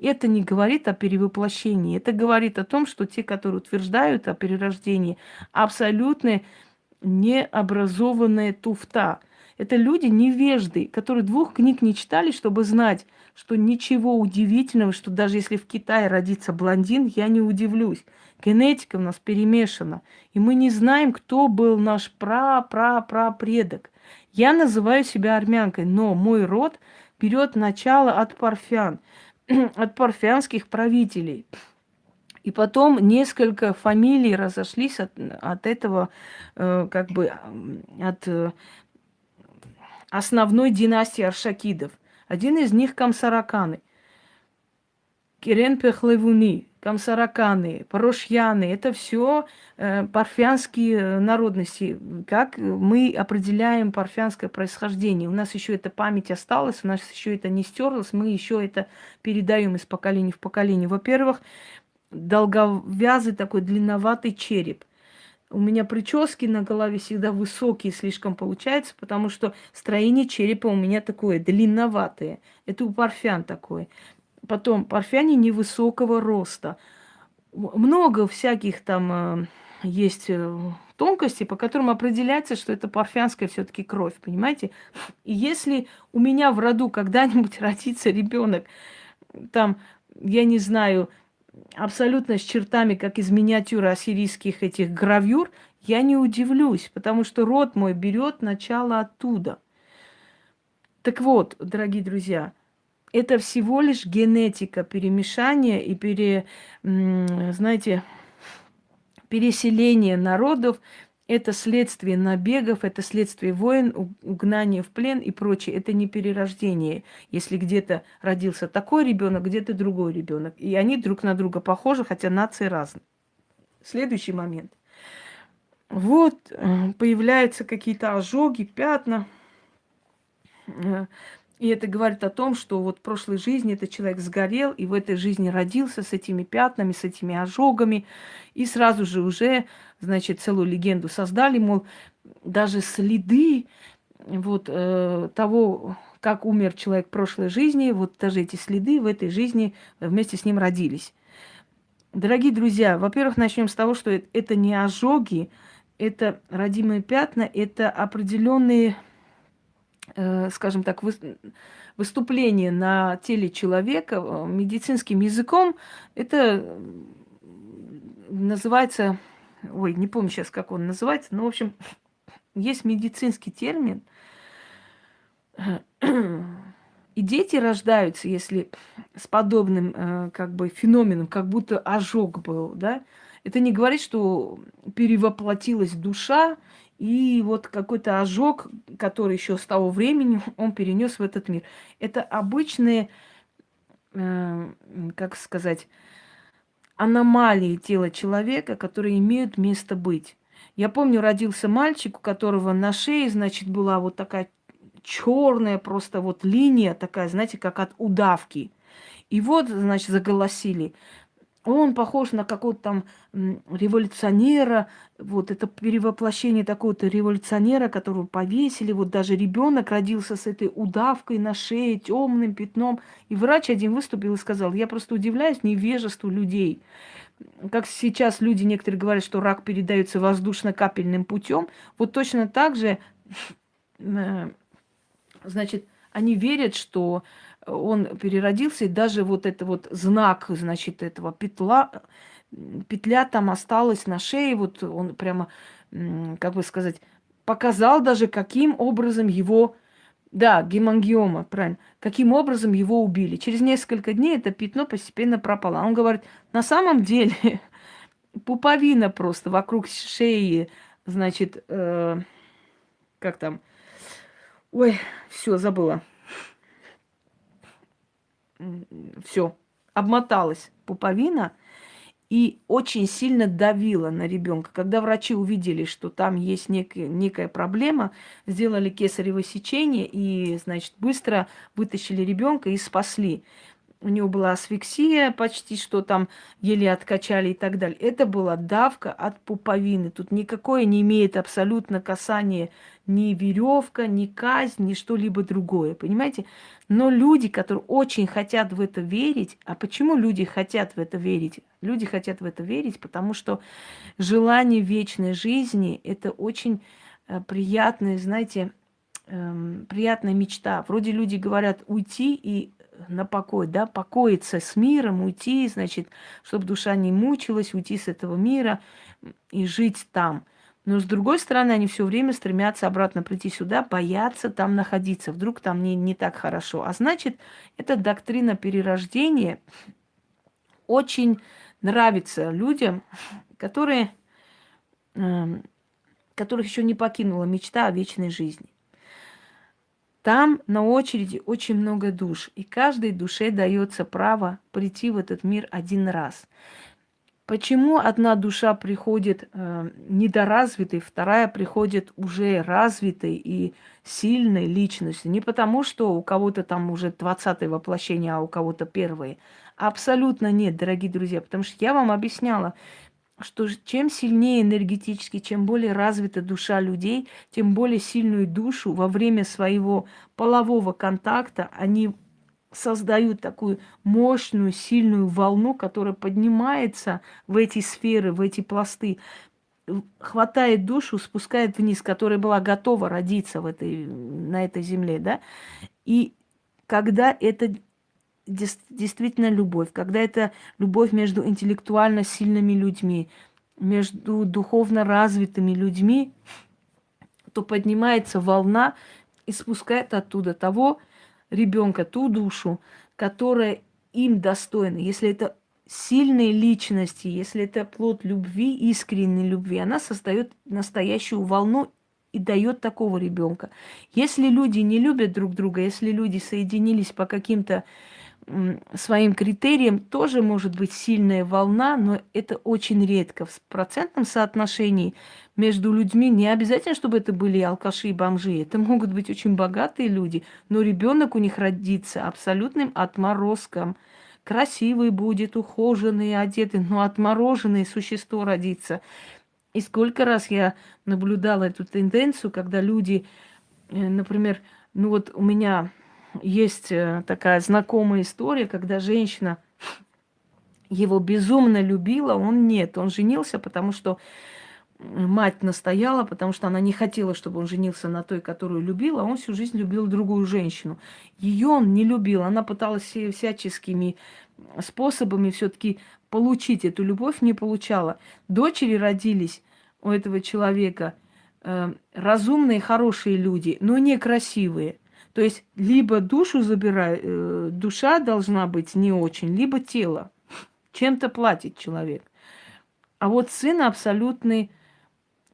[SPEAKER 1] Это не говорит о перевоплощении, это говорит о том, что те, которые утверждают о перерождении, абсолютно необразованная туфта. Это люди невежды, которые двух книг не читали, чтобы знать, что ничего удивительного, что даже если в Китае родится блондин, я не удивлюсь. Генетика у нас перемешана, и мы не знаем, кто был наш пра-пра-пра-предок. Я называю себя армянкой, но мой род берет начало от парфян, [clears throat] от парфянских правителей. И потом несколько фамилий разошлись от, от этого, э, как бы, от э, основной династии Аршакидов – один из них Камсараканы. Кирен Пехлевуни, Камсараканы, Порошьяны – это все э, парфянские э, народности. Как мы определяем парфянское происхождение? У нас еще эта память осталась, у нас еще это не стерлось, мы еще это передаем из поколения в поколение. Во-первых, долговязый такой длинноватый череп – у меня прически на голове всегда высокие слишком получается, потому что строение черепа у меня такое длинноватое. Это у парфян такое. Потом парфяне невысокого роста. Много всяких там э, есть э, тонкостей, по которым определяется, что это парфянская все-таки кровь, понимаете? И если у меня в роду когда-нибудь [laughs] родится ребенок, там, я не знаю, абсолютно с чертами, как из миниатюры ассирийских этих гравюр, я не удивлюсь, потому что род мой берет начало оттуда. Так вот, дорогие друзья, это всего лишь генетика перемешания и пере, знаете, переселения народов это следствие набегов, это следствие войн, угнания в плен и прочее. Это не перерождение. Если где-то родился такой ребенок, где-то другой ребенок. И они друг на друга похожи, хотя нации разные. Следующий момент. Вот э, появляются какие-то ожоги, пятна. Э, и это говорит о том, что вот в прошлой жизни этот человек сгорел, и в этой жизни родился с этими пятнами, с этими ожогами. И сразу же уже, значит, целую легенду создали, мол, даже следы вот э, того, как умер человек в прошлой жизни, вот даже эти следы в этой жизни вместе с ним родились. Дорогие друзья, во-первых, начнем с того, что это не ожоги, это родимые пятна, это определенные э, скажем так, выступление на теле человека э, медицинским языком, это называется, ой, не помню сейчас, как он называется, но, в общем, есть медицинский термин. И дети рождаются, если с подобным э, как бы феноменом, как будто ожог был, да. Это не говорит, что перевоплотилась душа, и вот какой-то ожог, который еще с того времени [laughs] он перенес в этот мир. Это обычные, э, как сказать, аномалии тела человека, которые имеют место быть. Я помню, родился мальчик, у которого на шее, значит, была вот такая черная просто вот линия такая, знаете, как от удавки. И вот, значит, заголосили. Он похож на какого-то там революционера, вот это перевоплощение такого-то революционера, которого повесили, вот даже ребенок родился с этой удавкой на шее, темным пятном. И врач один выступил и сказал, я просто удивляюсь невежеству людей. Как сейчас люди некоторые говорят, что рак передается воздушно-капельным путем, вот точно так же [laughs] э, значит, они верят, что он переродился, и даже вот это вот знак, значит, этого петла, петля там осталась на шее, вот он прямо, как бы сказать, показал даже, каким образом его, да, гемангиома, правильно, каким образом его убили. Через несколько дней это пятно постепенно пропало. Он говорит, на самом деле [laughs] пуповина просто вокруг шеи, значит, э, как там, Ой, все, забыла. Все, обмоталась пуповина и очень сильно давила на ребенка. Когда врачи увидели, что там есть некая, некая проблема, сделали кесарево сечение и, значит, быстро вытащили ребенка и спасли у него была асфиксия почти, что там еле откачали и так далее. Это была давка от пуповины. Тут никакое не имеет абсолютно касания ни веревка, ни казнь, ни что-либо другое, понимаете? Но люди, которые очень хотят в это верить, а почему люди хотят в это верить? Люди хотят в это верить, потому что желание вечной жизни – это очень э, приятная, знаете, эм, приятная мечта. Вроде люди говорят уйти и на покой, да, покоиться с миром, уйти, значит, чтобы душа не мучилась, уйти с этого мира и жить там. Но с другой стороны, они все время стремятся обратно прийти сюда, боятся там находиться, вдруг там не, не так хорошо. А значит, эта доктрина перерождения очень нравится людям, которые, э, которых еще не покинула мечта о вечной жизни. Там на очереди очень много душ, и каждой душе дается право прийти в этот мир один раз. Почему одна душа приходит э, недоразвитой, вторая приходит уже развитой и сильной личностью? Не потому, что у кого-то там уже 20 воплощение, а у кого-то первые. Абсолютно нет, дорогие друзья, потому что я вам объясняла, что чем сильнее энергетически, чем более развита душа людей, тем более сильную душу во время своего полового контакта они создают такую мощную, сильную волну, которая поднимается в эти сферы, в эти пласты, хватает душу, спускает вниз, которая была готова родиться в этой, на этой земле, да, и когда это действительно любовь, когда это любовь между интеллектуально сильными людьми, между духовно развитыми людьми, то поднимается волна и спускает оттуда того ребенка, ту душу, которая им достойна. Если это сильные личности, если это плод любви, искренней любви, она создает настоящую волну и дает такого ребенка. Если люди не любят друг друга, если люди соединились по каким-то своим критериям тоже может быть сильная волна, но это очень редко. В процентном соотношении между людьми не обязательно, чтобы это были алкаши и бомжи. Это могут быть очень богатые люди, но ребенок у них родится абсолютным отморозком. Красивый будет, ухоженный, одетый, но отмороженное существо родится. И сколько раз я наблюдала эту тенденцию, когда люди, э, например, ну вот у меня есть э, такая знакомая история, когда женщина его безумно любила, он нет. Он женился, потому что мать настояла, потому что она не хотела, чтобы он женился на той, которую любил, а он всю жизнь любил другую женщину. Ее он не любил, она пыталась всяческими способами все-таки получить эту любовь, не получала. Дочери родились у этого человека э, разумные, хорошие люди, но некрасивые. То есть либо душу забирает, э, душа должна быть не очень, либо тело. Чем-то платит человек. А вот сын абсолютный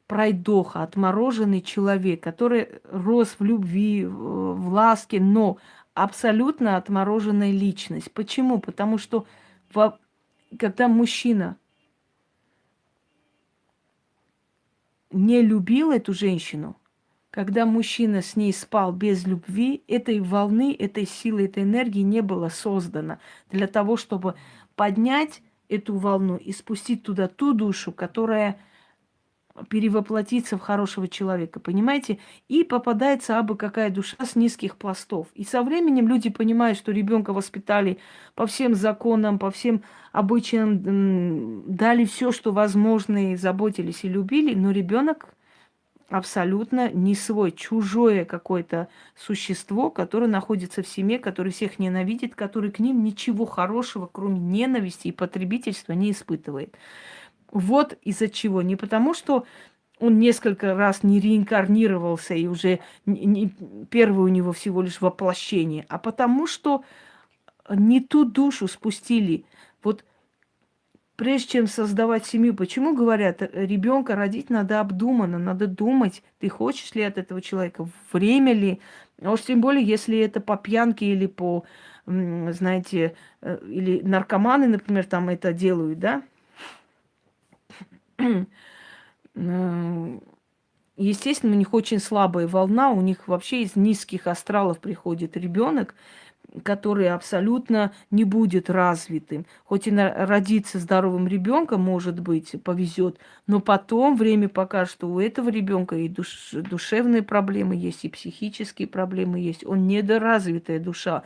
[SPEAKER 1] пройдоха, отмороженный человек, который рос в любви, в ласке, но абсолютно отмороженная личность. Почему? Потому что когда мужчина не любил эту женщину, когда мужчина с ней спал без любви, этой волны, этой силы, этой энергии не было создано для того, чтобы поднять эту волну и спустить туда ту душу, которая перевоплотиться в хорошего человека, понимаете? И попадается абы какая душа с низких пластов. И со временем люди понимают, что ребенка воспитали по всем законам, по всем обычаям, дали все, что возможно, и заботились и любили, но ребенок абсолютно не свой, чужое какое-то существо, которое находится в семье, которое всех ненавидит, который к ним ничего хорошего, кроме ненависти и потребительства, не испытывает. Вот из-за чего. Не потому, что он несколько раз не реинкарнировался и уже не, не, первое у него всего лишь воплощение, а потому что не ту душу спустили. Прежде чем создавать семью, почему говорят, ребенка родить надо обдуманно, надо думать, ты хочешь ли от этого человека, время ли, а уж тем более, если это по пьянке или по, знаете, э, или наркоманы, например, там это делают, да, [clears throat] Естественно, у них очень слабая волна, у них вообще из низких астралов приходит ребенок, который абсолютно не будет развитым. Хоть и родиться здоровым ребенком, может быть, повезет, но потом время покажет, что у этого ребенка и душ, душевные проблемы есть, и психические проблемы есть. Он недоразвитая душа.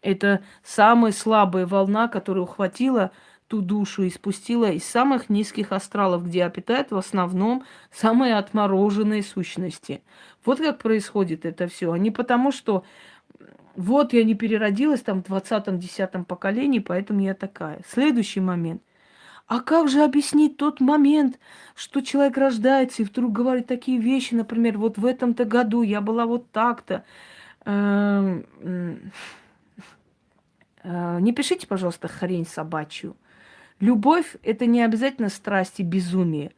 [SPEAKER 1] Это самая слабая волна, которая ухватила ту душу и спустила из самых низких астралов, где обитают в основном самые отмороженные сущности. Вот как происходит это все. А не потому, что вот я не переродилась там в 20-10 поколении, поэтому я такая. Следующий момент. А как же объяснить тот момент, что человек рождается и вдруг говорит такие вещи, например, вот в этом-то году я была вот так-то. Эм, э, не пишите, пожалуйста, хрень собачью. Любовь – это не обязательно страсть и безумие.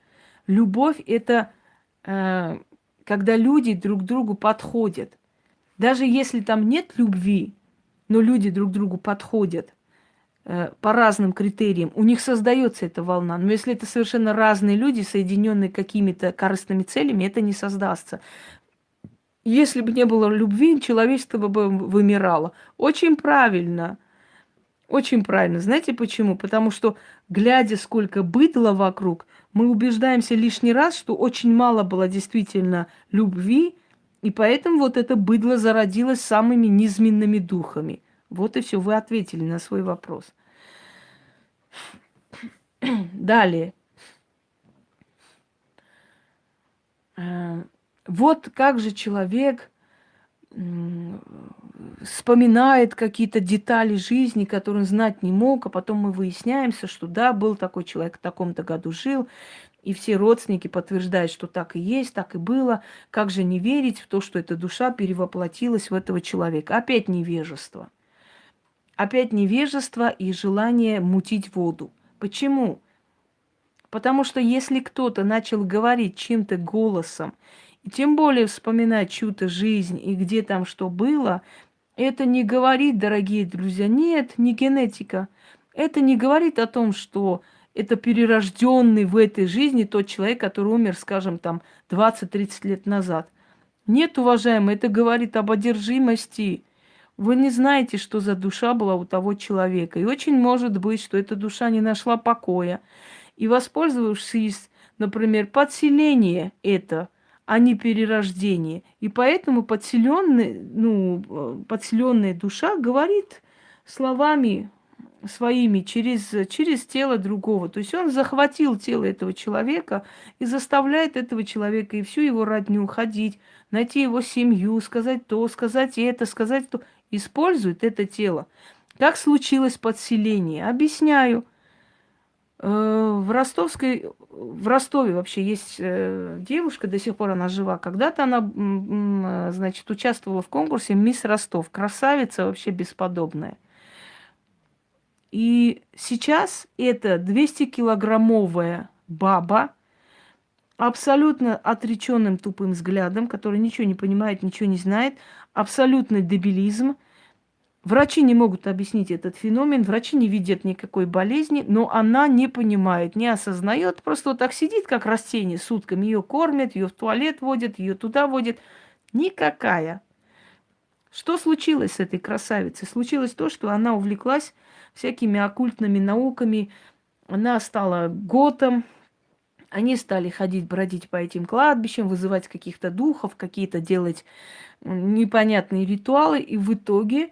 [SPEAKER 1] Любовь – это э, когда люди друг другу подходят. Даже если там нет любви, но люди друг другу подходят э, по разным критериям, у них создается эта волна. Но если это совершенно разные люди, соединенные какими-то корыстными целями, это не создастся. Если бы не было любви, человечество бы вымирало. Очень правильно – очень правильно. Знаете почему? Потому что, глядя, сколько быдла вокруг, мы убеждаемся лишний раз, что очень мало было действительно любви, и поэтому вот это быдло зародилось самыми низменными духами. Вот и все, вы ответили на свой вопрос. Далее. Э, вот как же человек вспоминает какие-то детали жизни, которые он знать не мог, а потом мы выясняемся, что да, был такой человек, в таком-то году жил, и все родственники подтверждают, что так и есть, так и было. Как же не верить в то, что эта душа перевоплотилась в этого человека? Опять невежество. Опять невежество и желание мутить воду. Почему? Потому что если кто-то начал говорить чем-то голосом, и тем более вспоминать чью-то жизнь и где там что было, это не говорит, дорогие друзья, нет, не генетика. Это не говорит о том, что это перерожденный в этой жизни тот человек, который умер, скажем, там 20-30 лет назад. Нет, уважаемые, это говорит об одержимости. Вы не знаете, что за душа была у того человека. И очень может быть, что эта душа не нашла покоя. И воспользовавшись, например, подселение это – а не перерождение. И поэтому подселенный, ну, подселенная душа говорит словами своими через, через тело другого. То есть он захватил тело этого человека и заставляет этого человека и всю его родню ходить, найти его семью, сказать то, сказать это, сказать то. Использует это тело. Как случилось подселение? Объясняю. Э, в Ростовской, в Ростове вообще есть э, девушка, до сих пор она жива. Когда-то она, значит, участвовала в конкурсе «Мисс Ростов». Красавица вообще бесподобная. И сейчас это 200-килограммовая баба, абсолютно отреченным тупым взглядом, который ничего не понимает, ничего не знает, абсолютный дебилизм. Врачи не могут объяснить этот феномен, врачи не видят никакой болезни, но она не понимает, не осознает, просто вот так сидит, как растение, сутками ее кормят, ее в туалет водят, ее туда водят. Никакая. Что случилось с этой красавицей? Случилось то, что она увлеклась всякими оккультными науками. Она стала готом. Они стали ходить, бродить по этим кладбищам, вызывать каких-то духов, какие-то делать непонятные ритуалы. И в итоге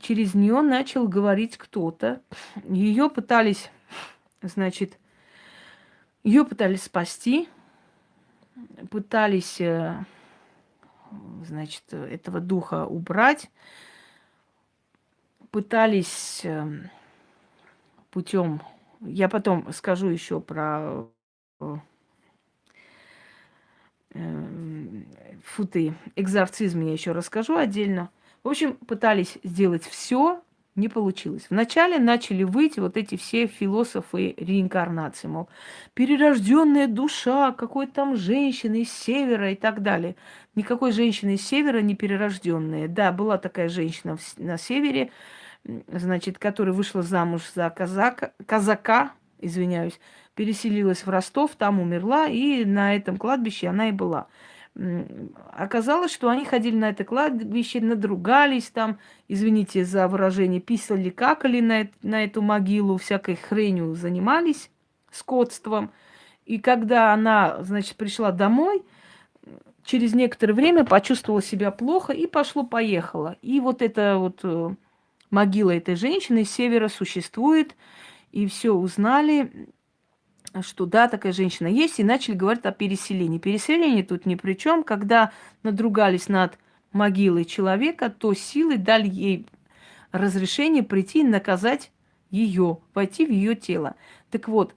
[SPEAKER 1] через нее начал говорить кто-то. Ее пытались, значит, ее пытались спасти, пытались, э, значит, этого духа убрать пытались эм, путем, я потом скажу еще про э, эм, футы, экзорцизм я еще расскажу отдельно. В общем, пытались сделать все, не получилось. Вначале начали выйти вот эти все философы реинкарнации, мол, перерожденная душа какой-то там женщины из севера и так далее. Никакой женщины из севера не перерожденная. Да, была такая женщина на севере, значит, которая вышла замуж за казака, казака, извиняюсь, переселилась в Ростов, там умерла, и на этом кладбище она и была. Оказалось, что они ходили на это кладбище, надругались там, извините за выражение, писали, какали на, на эту могилу, всякой хренью занимались, скотством. И когда она, значит, пришла домой, через некоторое время почувствовала себя плохо и пошло-поехало. И вот это вот э, могила этой женщины с севера существует, и все узнали, что да, такая женщина есть, и начали говорить о переселении. Переселение тут ни при чем. Когда надругались над могилой человека, то силы дали ей разрешение прийти и наказать ее, войти в ее тело. Так вот,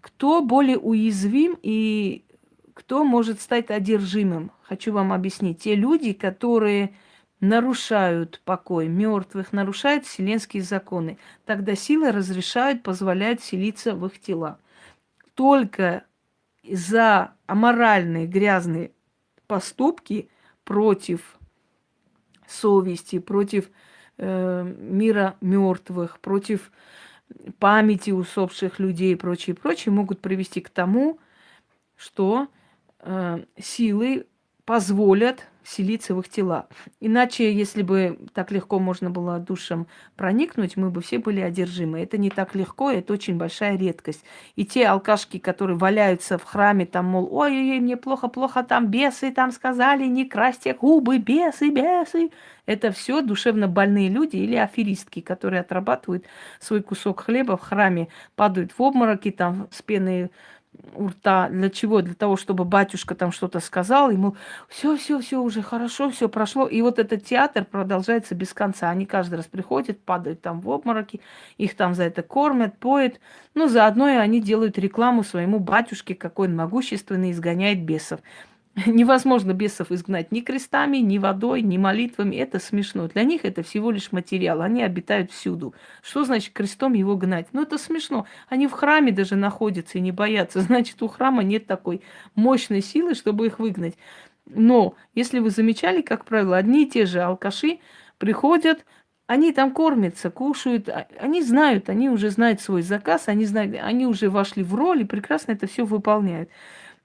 [SPEAKER 1] кто более уязвим и кто может стать одержимым? Хочу вам объяснить. Те люди, которые нарушают покой мертвых, нарушают вселенские законы. Тогда силы разрешают, позволяют селиться в их тела. Только за аморальные, грязные поступки против совести, против э, мира мертвых, против памяти усопших людей и прочее, прочее, могут привести к тому, что э, силы позволят селиться в их тела. Иначе, если бы так легко можно было душам проникнуть, мы бы все были одержимы. Это не так легко, это очень большая редкость. И те алкашки, которые валяются в храме, там, мол, ой-ой-ой, мне плохо-плохо, там бесы, там сказали, не красьте губы, бесы, бесы. Это все душевно больные люди или аферистки, которые отрабатывают свой кусок хлеба в храме, падают в обмороки, там, с пеной у рта. Для чего? Для того, чтобы батюшка там что-то сказал, ему все, все, все уже хорошо, все прошло. И вот этот театр продолжается без конца. Они каждый раз приходят, падают там в обмороки, их там за это кормят, поют. Ну, заодно и они делают рекламу своему батюшке, какой он могущественный, изгоняет бесов. [laughs] Невозможно бесов изгнать ни крестами, ни водой, ни молитвами. Это смешно. Для них это всего лишь материал. Они обитают всюду. Что значит крестом его гнать? Ну, это смешно. Они в храме даже находятся и не боятся. [laughs] Значит, у храма нет такой мощной силы, чтобы их выгнать. Но, если вы замечали, как правило, одни и те же алкаши приходят, они там кормятся, кушают, а, они знают, они уже знают свой заказ, они знают, они уже вошли в роль и прекрасно это все выполняют.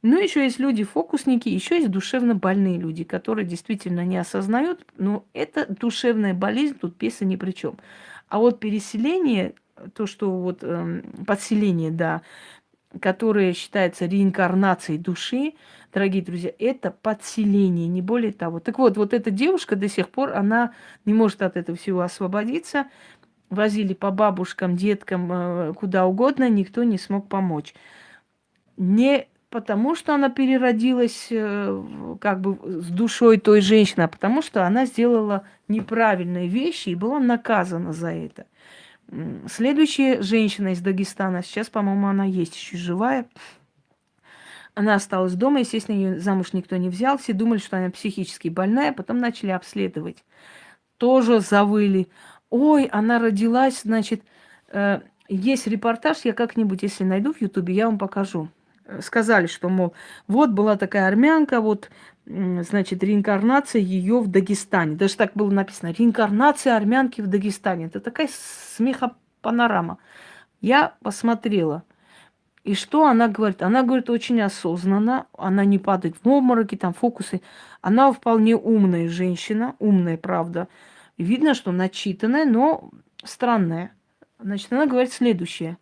[SPEAKER 1] Ну, еще есть люди-фокусники, еще есть душевно больные люди, которые действительно не осознают, но это душевная болезнь, тут песа ни при чем. А вот переселение, то, что вот э, подселение, да, которое считается реинкарнацией души, дорогие друзья, это подселение, не более того. Так вот, вот эта девушка до сих пор, она не может от этого всего освободиться. возили по бабушкам, деткам, э, куда угодно, никто не смог помочь. Не потому, что она переродилась э, как бы с душой той женщины, а потому что она сделала неправильные вещи и была наказана за это. Следующая женщина из Дагестана, сейчас, по-моему, она есть еще живая, она осталась дома, естественно, ее замуж никто не взял, все думали, что она психически больная, потом начали обследовать. Тоже завыли. Ой, она родилась, значит, э, есть репортаж, я как-нибудь, если найду в Ютубе, я вам покажу сказали, что, мол, вот была такая армянка, вот, значит, реинкарнация ее в Дагестане. Даже так было написано, реинкарнация армянки в Дагестане. Это такая смехопанорама. Я посмотрела. И что она говорит? Она говорит очень осознанно, она не падает в обмороки, там фокусы. Она вполне умная женщина, умная, правда. Видно, что начитанная, но странная. Значит, она говорит следующее.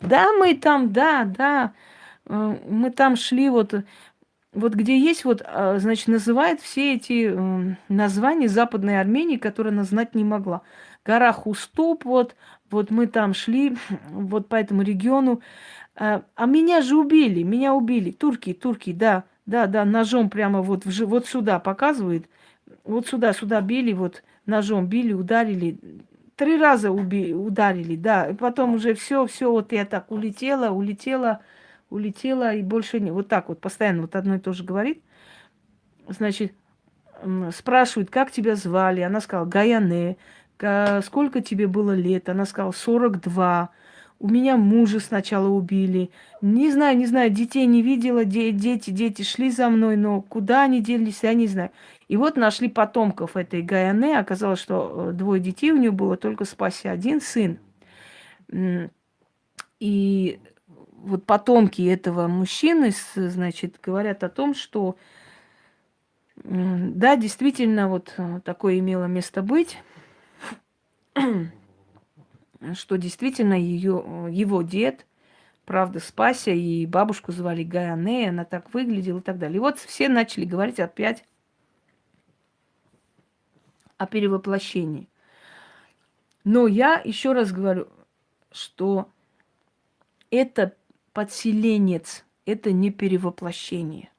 [SPEAKER 1] Да, мы там, да, да, э, мы там шли вот, вот где есть вот, а, значит, называют все эти э, названия Западной Армении, которые она знать не могла. Гора Хуступ, вот, вот мы там шли, [clears throat] вот по этому региону. А, а меня же убили, меня убили. Турки, турки, да, да, да, ножом прямо вот, в, вот сюда показывает. Вот сюда, сюда били, вот ножом били, ударили три раза уби ударили, да. И потом уже все, все, вот я так улетела, улетела, улетела, и больше не. Вот так вот постоянно вот одно и то же говорит. Значит, спрашивают, как тебя звали? Она сказала, Гаяне. Сколько тебе было лет? Она сказала, 42. У меня мужа сначала убили. Не знаю, не знаю, детей не видела, де дети, дети шли за мной, но куда они делись, я не знаю. И вот нашли потомков этой Гаяне. Оказалось, что э, двое детей у нее было, только спаси один сын. И вот потомки этого мужчины, значит, говорят о том, что да, действительно, вот э, такое имело место быть, [clears throat] что действительно ее, э, его дед, правда, спася, и бабушку звали Гаяне, она так выглядела и так далее. И вот все начали говорить опять о перевоплощении. Но я еще раз говорю, что это подселенец, это не перевоплощение.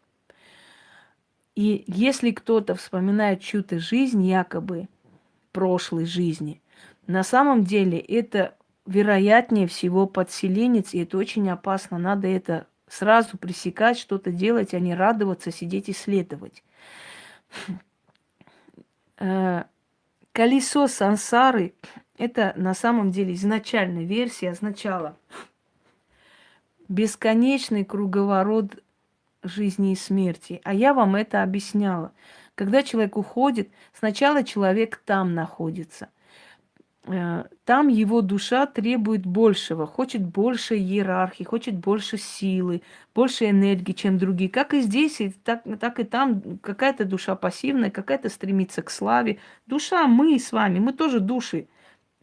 [SPEAKER 1] И если кто-то вспоминает чью-то жизнь, якобы прошлой жизни, на самом деле это вероятнее всего подселенец, и это очень опасно. Надо это сразу пресекать, что-то делать, а не радоваться, сидеть и следовать. Э, колесо сансары – это на самом деле изначальная версия означала бесконечный круговорот жизни и смерти. А я вам это объясняла. Когда человек уходит, сначала человек там находится. Э, там его душа требует большего, хочет больше иерархии, хочет больше силы, больше энергии, чем другие. Как и здесь, и так, так и там какая-то душа пассивная, какая-то стремится к славе. Душа мы с вами, мы тоже души.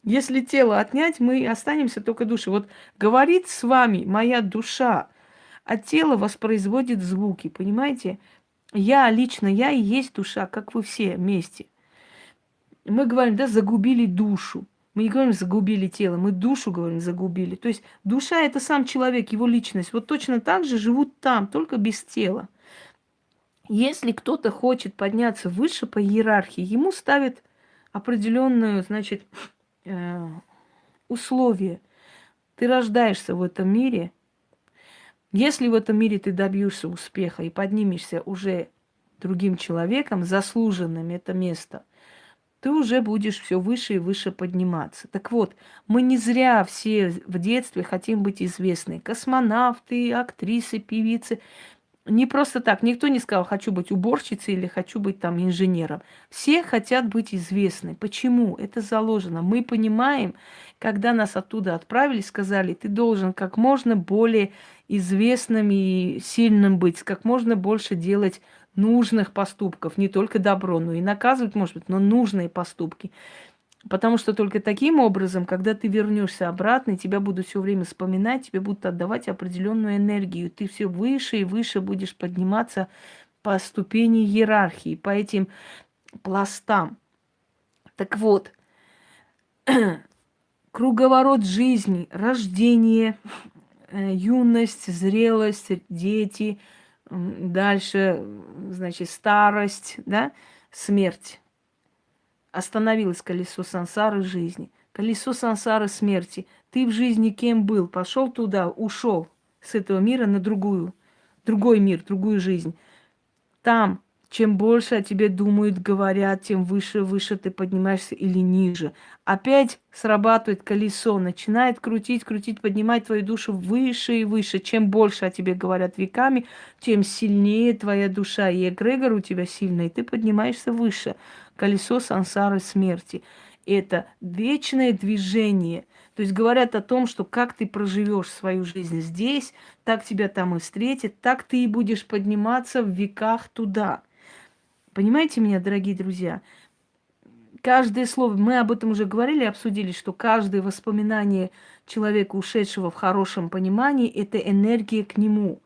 [SPEAKER 1] Если тело отнять, мы останемся только души. Вот говорит с вами моя душа, а тело воспроизводит звуки, понимаете? Я лично, я и есть душа, как вы все вместе. Мы говорим, да, загубили душу. Мы не говорим загубили тело, мы душу говорим загубили. То есть душа это сам человек, его личность. Вот точно так же живут там, только без тела. Если кто-то хочет подняться выше по иерархии, ему ставят определенную, значит, э, условие. Ты рождаешься в этом мире. Если в этом мире ты добьешься успеха и поднимешься уже другим человеком, заслуженным это место – ты уже будешь все выше и выше подниматься. Так вот, мы не зря все в детстве хотим быть известны. Космонавты, актрисы, певицы. Не просто так. Никто не сказал, хочу быть уборщицей или хочу быть там инженером. Все хотят быть известны. Почему? Это заложено. Мы понимаем, когда нас оттуда отправили, сказали, ты должен как можно более известным и сильным быть, как можно больше делать нужных поступков, не только добро, но и наказывать, может быть, но нужные поступки. Потому что только таким образом, когда ты вернешься обратно, тебя будут все время вспоминать, тебе будут отдавать определенную энергию. Ты все выше и выше будешь подниматься по ступени иерархии, по этим пластам. Так вот, [clears throat] круговорот жизни, рождение, э, юность, зрелость, дети, дальше, значит, старость, да, смерть. Остановилось колесо сансары жизни. Колесо сансары смерти. Ты в жизни кем был? Пошел туда, ушел с этого мира на другую, другой мир, другую жизнь. Там чем больше о тебе думают, говорят, тем выше, выше ты поднимаешься или ниже. Опять срабатывает колесо, начинает крутить, крутить, поднимать твою душу выше и выше. Чем больше о тебе говорят веками, тем сильнее твоя душа. И эгрегор у тебя сильный, и ты поднимаешься выше. Колесо сансары смерти. Это вечное движение. То есть говорят о том, что как ты проживешь свою жизнь здесь, так тебя там и встретит, так ты и будешь подниматься в веках туда. Понимаете меня, дорогие друзья? Каждое слово, мы об этом уже говорили, обсудили, что каждое воспоминание человека, ушедшего в хорошем понимании, это энергия к нему.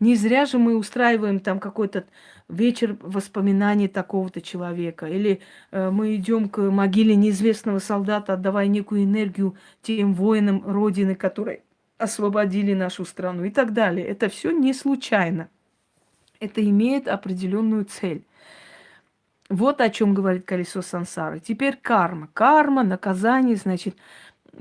[SPEAKER 1] Не зря же мы устраиваем там какой-то вечер воспоминаний такого-то человека. Или э, мы идем к могиле неизвестного солдата, отдавая некую энергию тем воинам Родины, которые освободили нашу страну и так далее. Это все не случайно. Это имеет определенную цель. Вот о чем говорит колесо сансары. Теперь карма. Карма, наказание, значит,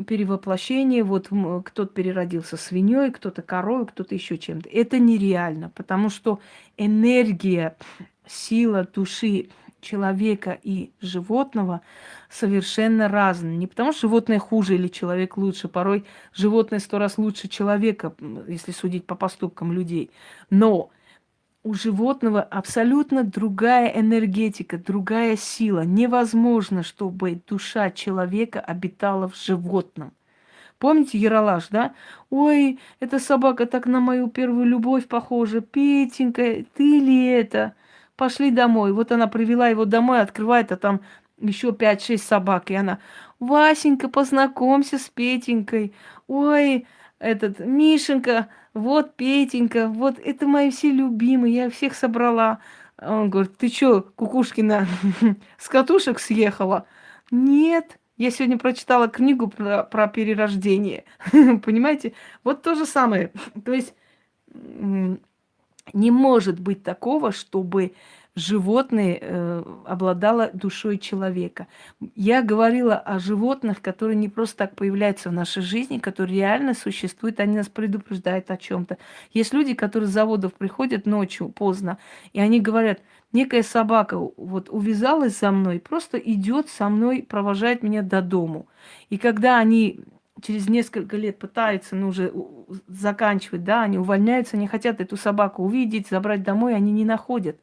[SPEAKER 1] перевоплощение. Вот кто-то переродился свиньей, кто-то коровой, кто-то еще чем-то. Это нереально, потому что энергия, сила души человека и животного совершенно разные. Не потому что животное хуже или человек лучше. Порой животное сто раз лучше человека, если судить по поступкам людей. Но у животного абсолютно другая энергетика, другая сила. Невозможно, чтобы душа человека обитала в животном. Помните Яралаш, да? Ой, эта собака так на мою первую любовь похожа. Петенька, ты ли это? Пошли домой. Вот она привела его домой, открывает, а там еще пять-шесть собак. И она, Васенька, познакомься с Петенькой. Ой, этот, Мишенька, вот Петенька, вот это мои все любимые, я всех собрала. Он говорит, ты что, Кукушкина, [laughs] с катушек съехала? Нет, я сегодня прочитала книгу про, про перерождение. [laughs] Понимаете? Вот то же самое. То есть не может быть такого, чтобы животное э, обладало душой человека. Я говорила о животных, которые не просто так появляются в нашей жизни, которые реально существуют, они нас предупреждают о чем-то. Есть люди, которые с заводов приходят ночью поздно, и они говорят, некая собака вот увязалась за мной, просто идет со мной, провожает меня до дому. И когда они через несколько лет пытаются, ну, уже заканчивать, да, они увольняются, они хотят эту собаку увидеть, забрать домой, они не находят.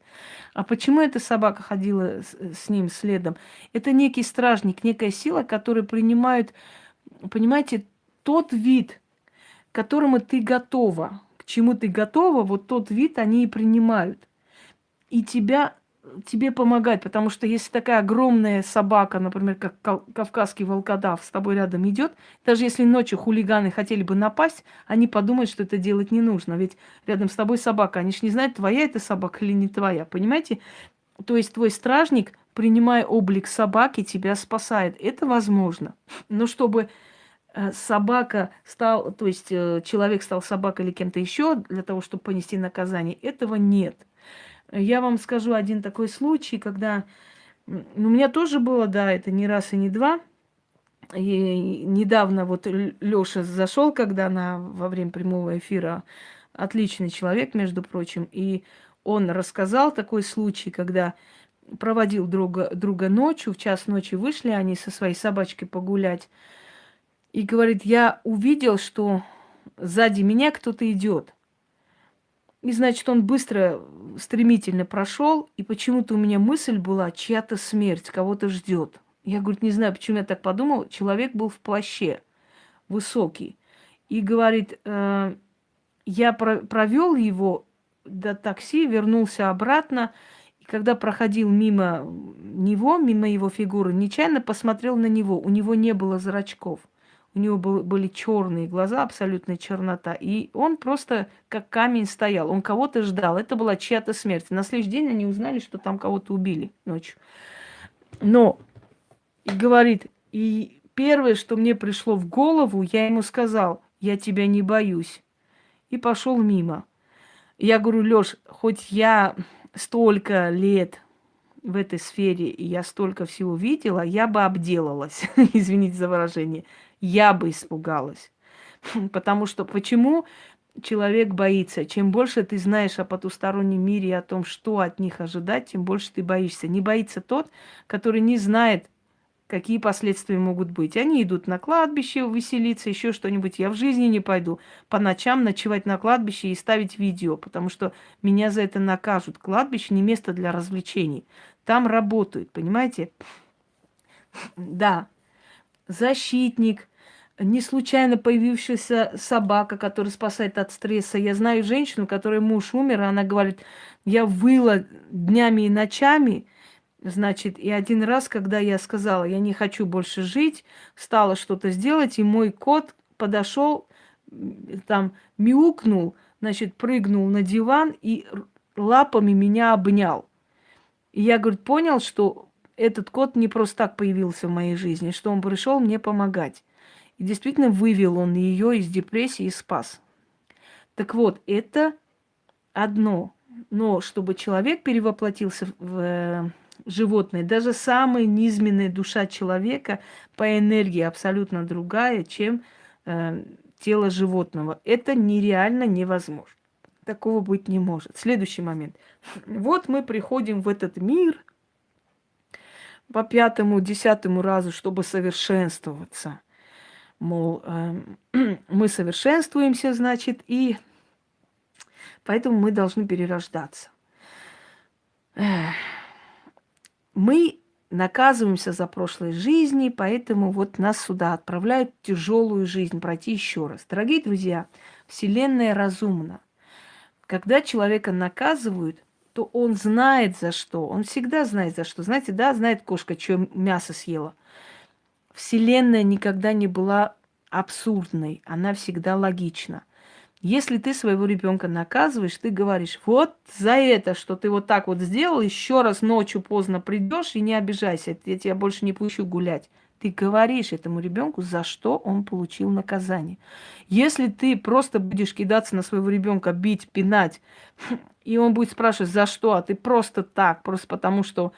[SPEAKER 1] А почему эта собака ходила с, с ним следом? Это некий стражник, некая сила, которая принимает, понимаете, тот вид, к которому ты готова, к чему ты готова, вот тот вид они и принимают. И тебя тебе помогать, потому что если такая огромная собака, например, как кавказский волкодав, с тобой рядом идет, даже если ночью хулиганы хотели бы напасть, они подумают, что это делать не нужно. Ведь рядом с тобой собака, они же не знают, твоя это собака или не твоя, понимаете? То есть твой стражник, принимая облик собаки, тебя спасает. Это возможно. Но чтобы э, собака стал, то есть э, человек стал собакой или кем-то еще для того, чтобы понести наказание, этого нет. Я вам скажу один такой случай, когда ну, у меня тоже было, да, это не раз и не два. И недавно вот Лёша зашел, когда она во время прямого эфира отличный человек, между прочим, и он рассказал такой случай, когда проводил друга, друга ночью, в час ночи вышли они со своей собачкой погулять, и говорит, я увидел, что сзади меня кто-то идет. И, значит, он быстро, стремительно прошел, и почему-то у меня мысль была, чья-то смерть, кого-то ждет. Я, говорит, не знаю, почему я так подумал. Человек был в плаще, высокий. И говорит, э, я про провел его до такси, вернулся обратно, и когда проходил мимо него, мимо его фигуры, нечаянно посмотрел на него. У него не было зрачков. У него был, были черные глаза, абсолютная чернота. И он просто как камень стоял. Он кого-то ждал. Это была чья-то смерть. На следующий день они узнали, что там кого-то убили ночью. Но, и говорит, и первое, что мне пришло в голову, я ему сказал, я тебя не боюсь. И пошел мимо. Я говорю, Лёш, хоть я столько лет в этой сфере, и я столько всего видела, я бы обделалась, [laughs] извините за выражение, я бы испугалась. [laughs] Потому что почему человек боится? Чем больше ты знаешь о потустороннем мире и о том, что от них ожидать, тем больше ты боишься. Не боится тот, который не знает, какие последствия могут быть. Они идут на кладбище веселиться, еще что-нибудь. Я в жизни не пойду по ночам ночевать на кладбище и ставить видео, потому что меня за это накажут. Кладбище не место для развлечений. Там работают, понимаете? [laughs] Да, защитник, не случайно появившаяся собака, которая спасает от стресса. Я знаю женщину, которой муж умер, она говорит, я выла днями и ночами, Значит, и один раз, когда я сказала, я не хочу больше жить, стала что-то сделать, и мой кот подошел, там мяукнул, значит, прыгнул на диван и лапами меня обнял. И я, говорит, понял, что этот кот не просто так появился в моей жизни, что он пришел мне помогать. И действительно вывел он ее из депрессии и спас. Так вот, это одно. Но чтобы человек перевоплотился в э, животное, даже самая низменная душа человека по энергии абсолютно другая, чем э, тело животного. Это нереально невозможно. Такого быть не может. Следующий момент. Вот мы приходим в этот мир по пятому, десятому разу, чтобы совершенствоваться. Мол, э, [clears throat] мы совершенствуемся, значит, и поэтому мы должны перерождаться. Мы наказываемся за прошлые жизни, поэтому вот нас сюда отправляют тяжелую жизнь пройти еще раз. Дорогие друзья, Вселенная разумна. Когда человека наказывают, то он знает за что. Он всегда знает за что. Знаете, да, знает кошка, что мясо съела. Вселенная никогда не была абсурдной, она всегда логична. Если ты своего ребенка наказываешь, ты говоришь, вот за это, что ты вот так вот сделал, еще раз ночью поздно придешь и не обижайся, я тебя больше не пущу гулять. Ты говоришь этому ребенку, за что он получил наказание. Если ты просто будешь кидаться на своего ребенка, бить, пинать, [laughs] и он будет спрашивать, за что, а ты просто так, просто потому что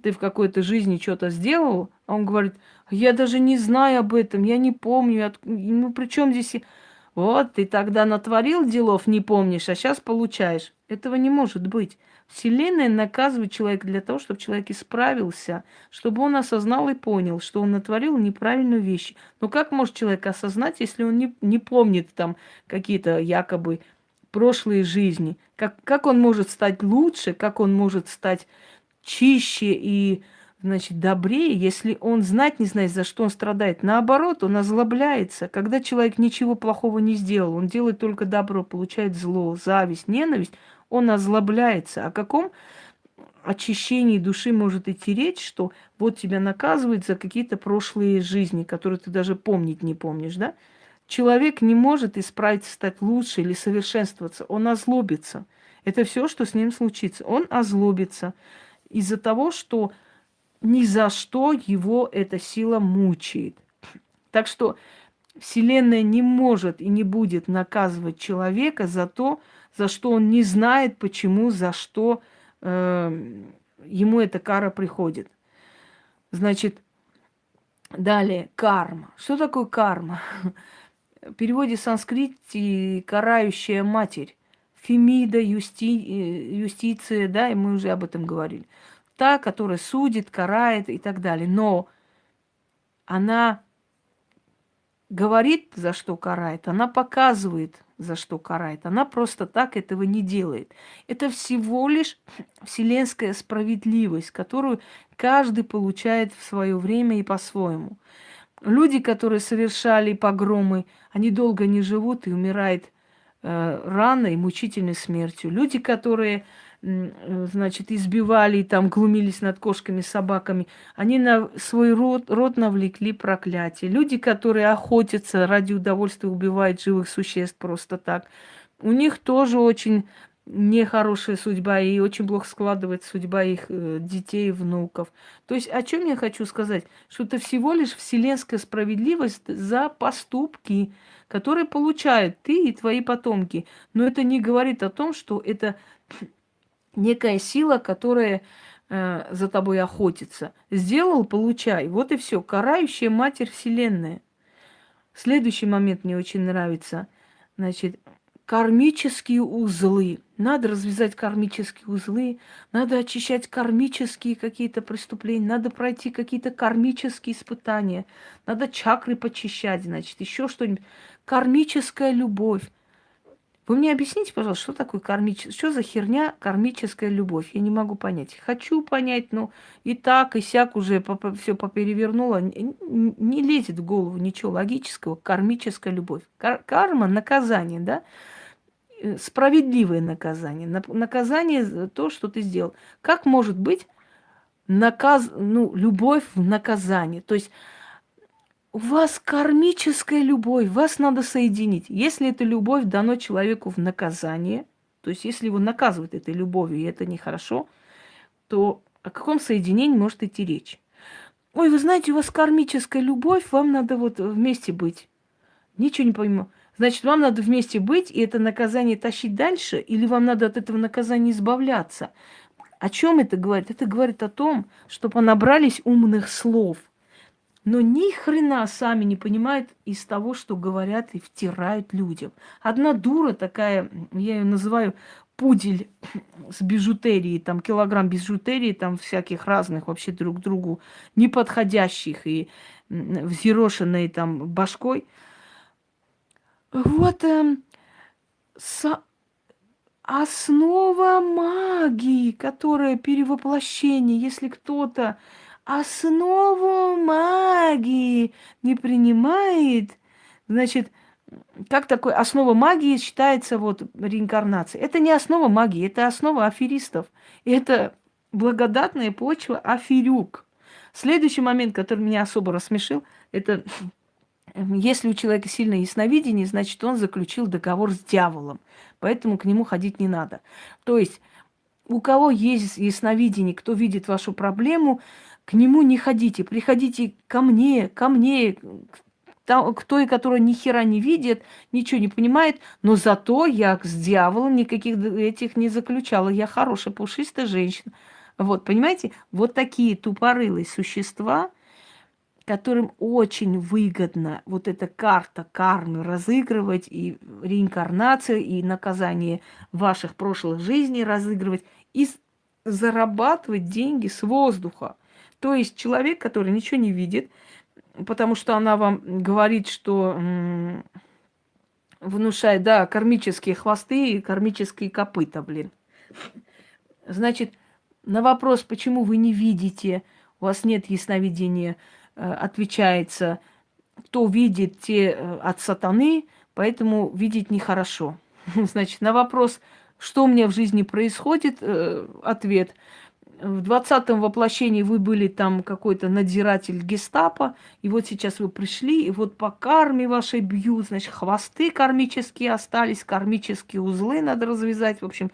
[SPEAKER 1] ты в какой-то жизни что-то сделал, а он говорит, я даже не знаю об этом, я не помню, ну при чем здесь... Вот, ты тогда натворил делов, не помнишь, а сейчас получаешь. Этого не может быть. Вселенная наказывает человека для того, чтобы человек исправился, чтобы он осознал и понял, что он натворил неправильную вещь. Но как может человек осознать, если он не, не помнит там какие-то якобы прошлые жизни? Как, как он может стать лучше, как он может стать чище и значит, добрее, если он знать не знает, за что он страдает. Наоборот, он озлобляется. Когда человек ничего плохого не сделал, он делает только добро, получает зло, зависть, ненависть, он озлобляется. О каком очищении души может идти речь, что вот тебя наказывают за какие-то прошлые жизни, которые ты даже помнить не помнишь, да? Человек не может исправиться, стать лучше или совершенствоваться. Он озлобится. Это все, что с ним случится. Он озлобится из-за того, что ни за что его эта сила мучает. Так что Вселенная не может и не будет наказывать человека за то, за что он не знает, почему, за что э, ему эта кара приходит. Значит, далее карма. Что такое карма? [laughs] В переводе санскрите карающая матерь. Фемида, юсти, э, юстиция, да, и мы уже об этом говорили та, которая судит, карает и так далее. Но она говорит, за что карает, она показывает, за что карает. Она просто так этого не делает. Это всего лишь вселенская справедливость, которую каждый получает в свое время и по-своему. Люди, которые совершали погромы, они долго не живут и умирают э, рано и мучительной смертью. Люди, которые Э, значит, избивали там глумились над кошками, собаками, они на свой род, род навлекли проклятие. Люди, которые охотятся ради удовольствия, убивают живых существ просто так, у них тоже очень нехорошая судьба, и очень плохо складывается судьба их э, детей, внуков. То есть о чем я хочу сказать? Что это всего лишь вселенская справедливость за поступки, которые получают ты и твои потомки. Но это не говорит о том, что это некая сила, которая э, за тобой охотится. Сделал, получай. Вот и все. Карающая матерь Вселенная. Следующий момент мне очень нравится. Значит, кармические узлы. Надо развязать кармические узлы, надо очищать кармические какие-то преступления, надо пройти какие-то кармические испытания, надо чакры почищать, значит, еще что-нибудь. Кармическая любовь. Вы мне объясните, пожалуйста, что такое кармическая, что за херня кармическая любовь? Я не могу понять. Хочу понять, но и так, и сяк уже все поперевернуло. Не, лезет в голову ничего логического. Кармическая любовь. Кар карма – наказание, да? Э, справедливое наказание. Наказание то, что ты сделал. Как может быть наказ, ну, любовь в наказании? То есть у вас кармическая любовь, вас надо соединить. Если эта любовь дано человеку в наказание, то есть если его наказывают этой любовью, и это нехорошо, то о каком соединении может идти речь? Ой, вы знаете, у вас кармическая любовь, вам надо вот вместе быть. Ничего не пойму. Значит, вам надо вместе быть и это наказание тащить дальше, или вам надо от этого наказания избавляться? О чем это говорит? Это говорит о том, что понабрались умных слов – но ни хрена сами не понимают из того, что говорят и втирают людям. Одна дура такая, я ее называю пудель с бижутерией, там килограмм бижутерии, там всяких разных вообще друг другу неподходящих и взъерошенной там башкой. Вот э, со... основа магии, которая перевоплощение, если кто-то основу магии не принимает, значит, как такой основа магии считается вот реинкарнация? Это не основа магии, это основа аферистов. Это благодатная почва аферюк. Следующий момент, который меня особо рассмешил, это если у человека сильное ясновидение, значит, он заключил договор с дьяволом. Поэтому к нему ходить не надо. То есть у кого есть ясновидение, кто видит вашу проблему, к нему не ходите, приходите ко мне, ко мне, к той, которая ни хера не видит, ничего не понимает, но зато я с дьяволом никаких этих не заключала. Я хорошая, пушистая женщина. Вот, понимаете, вот такие тупорылые существа, которым очень выгодно вот эта карта кармы разыгрывать, и реинкарнацию, и наказание ваших прошлых жизней разыгрывать, и зарабатывать деньги с воздуха. То есть человек, который ничего не видит, потому что она вам говорит, что внушает, да, кармические хвосты и кармические копыта, блин. Значит, на вопрос, почему вы не видите, у вас нет ясновидения, отвечается, кто видит, те э, от сатаны, поэтому видеть нехорошо. [laughs] Значит, на вопрос, что у меня в жизни происходит, э, ответ – в двадцатом воплощении вы были там какой-то надзиратель гестапо, и вот сейчас вы пришли, и вот по карме вашей бьют, значит, хвосты кармические остались, кармические узлы надо развязать, в общем,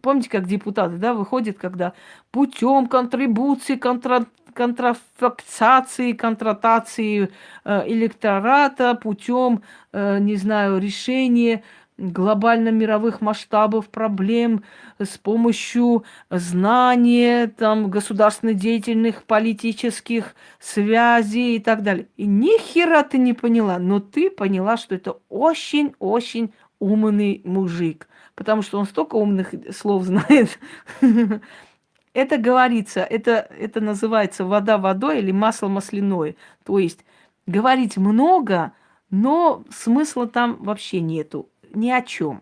[SPEAKER 1] Помните, как депутаты, да, выходят, когда путем контрибуции, контра, контрафаксации, контратации э, электората, путем, э, не знаю, решения глобально-мировых масштабов проблем с помощью знания, там, государственных деятельных политических связей и так далее. И ни хера ты не поняла, но ты поняла, что это очень-очень умный мужик, потому что он столько умных слов знает. [laughs] Это говорится, это, это называется вода водой или масло масляное. То есть говорить много, но смысла там вообще нету ни о чем.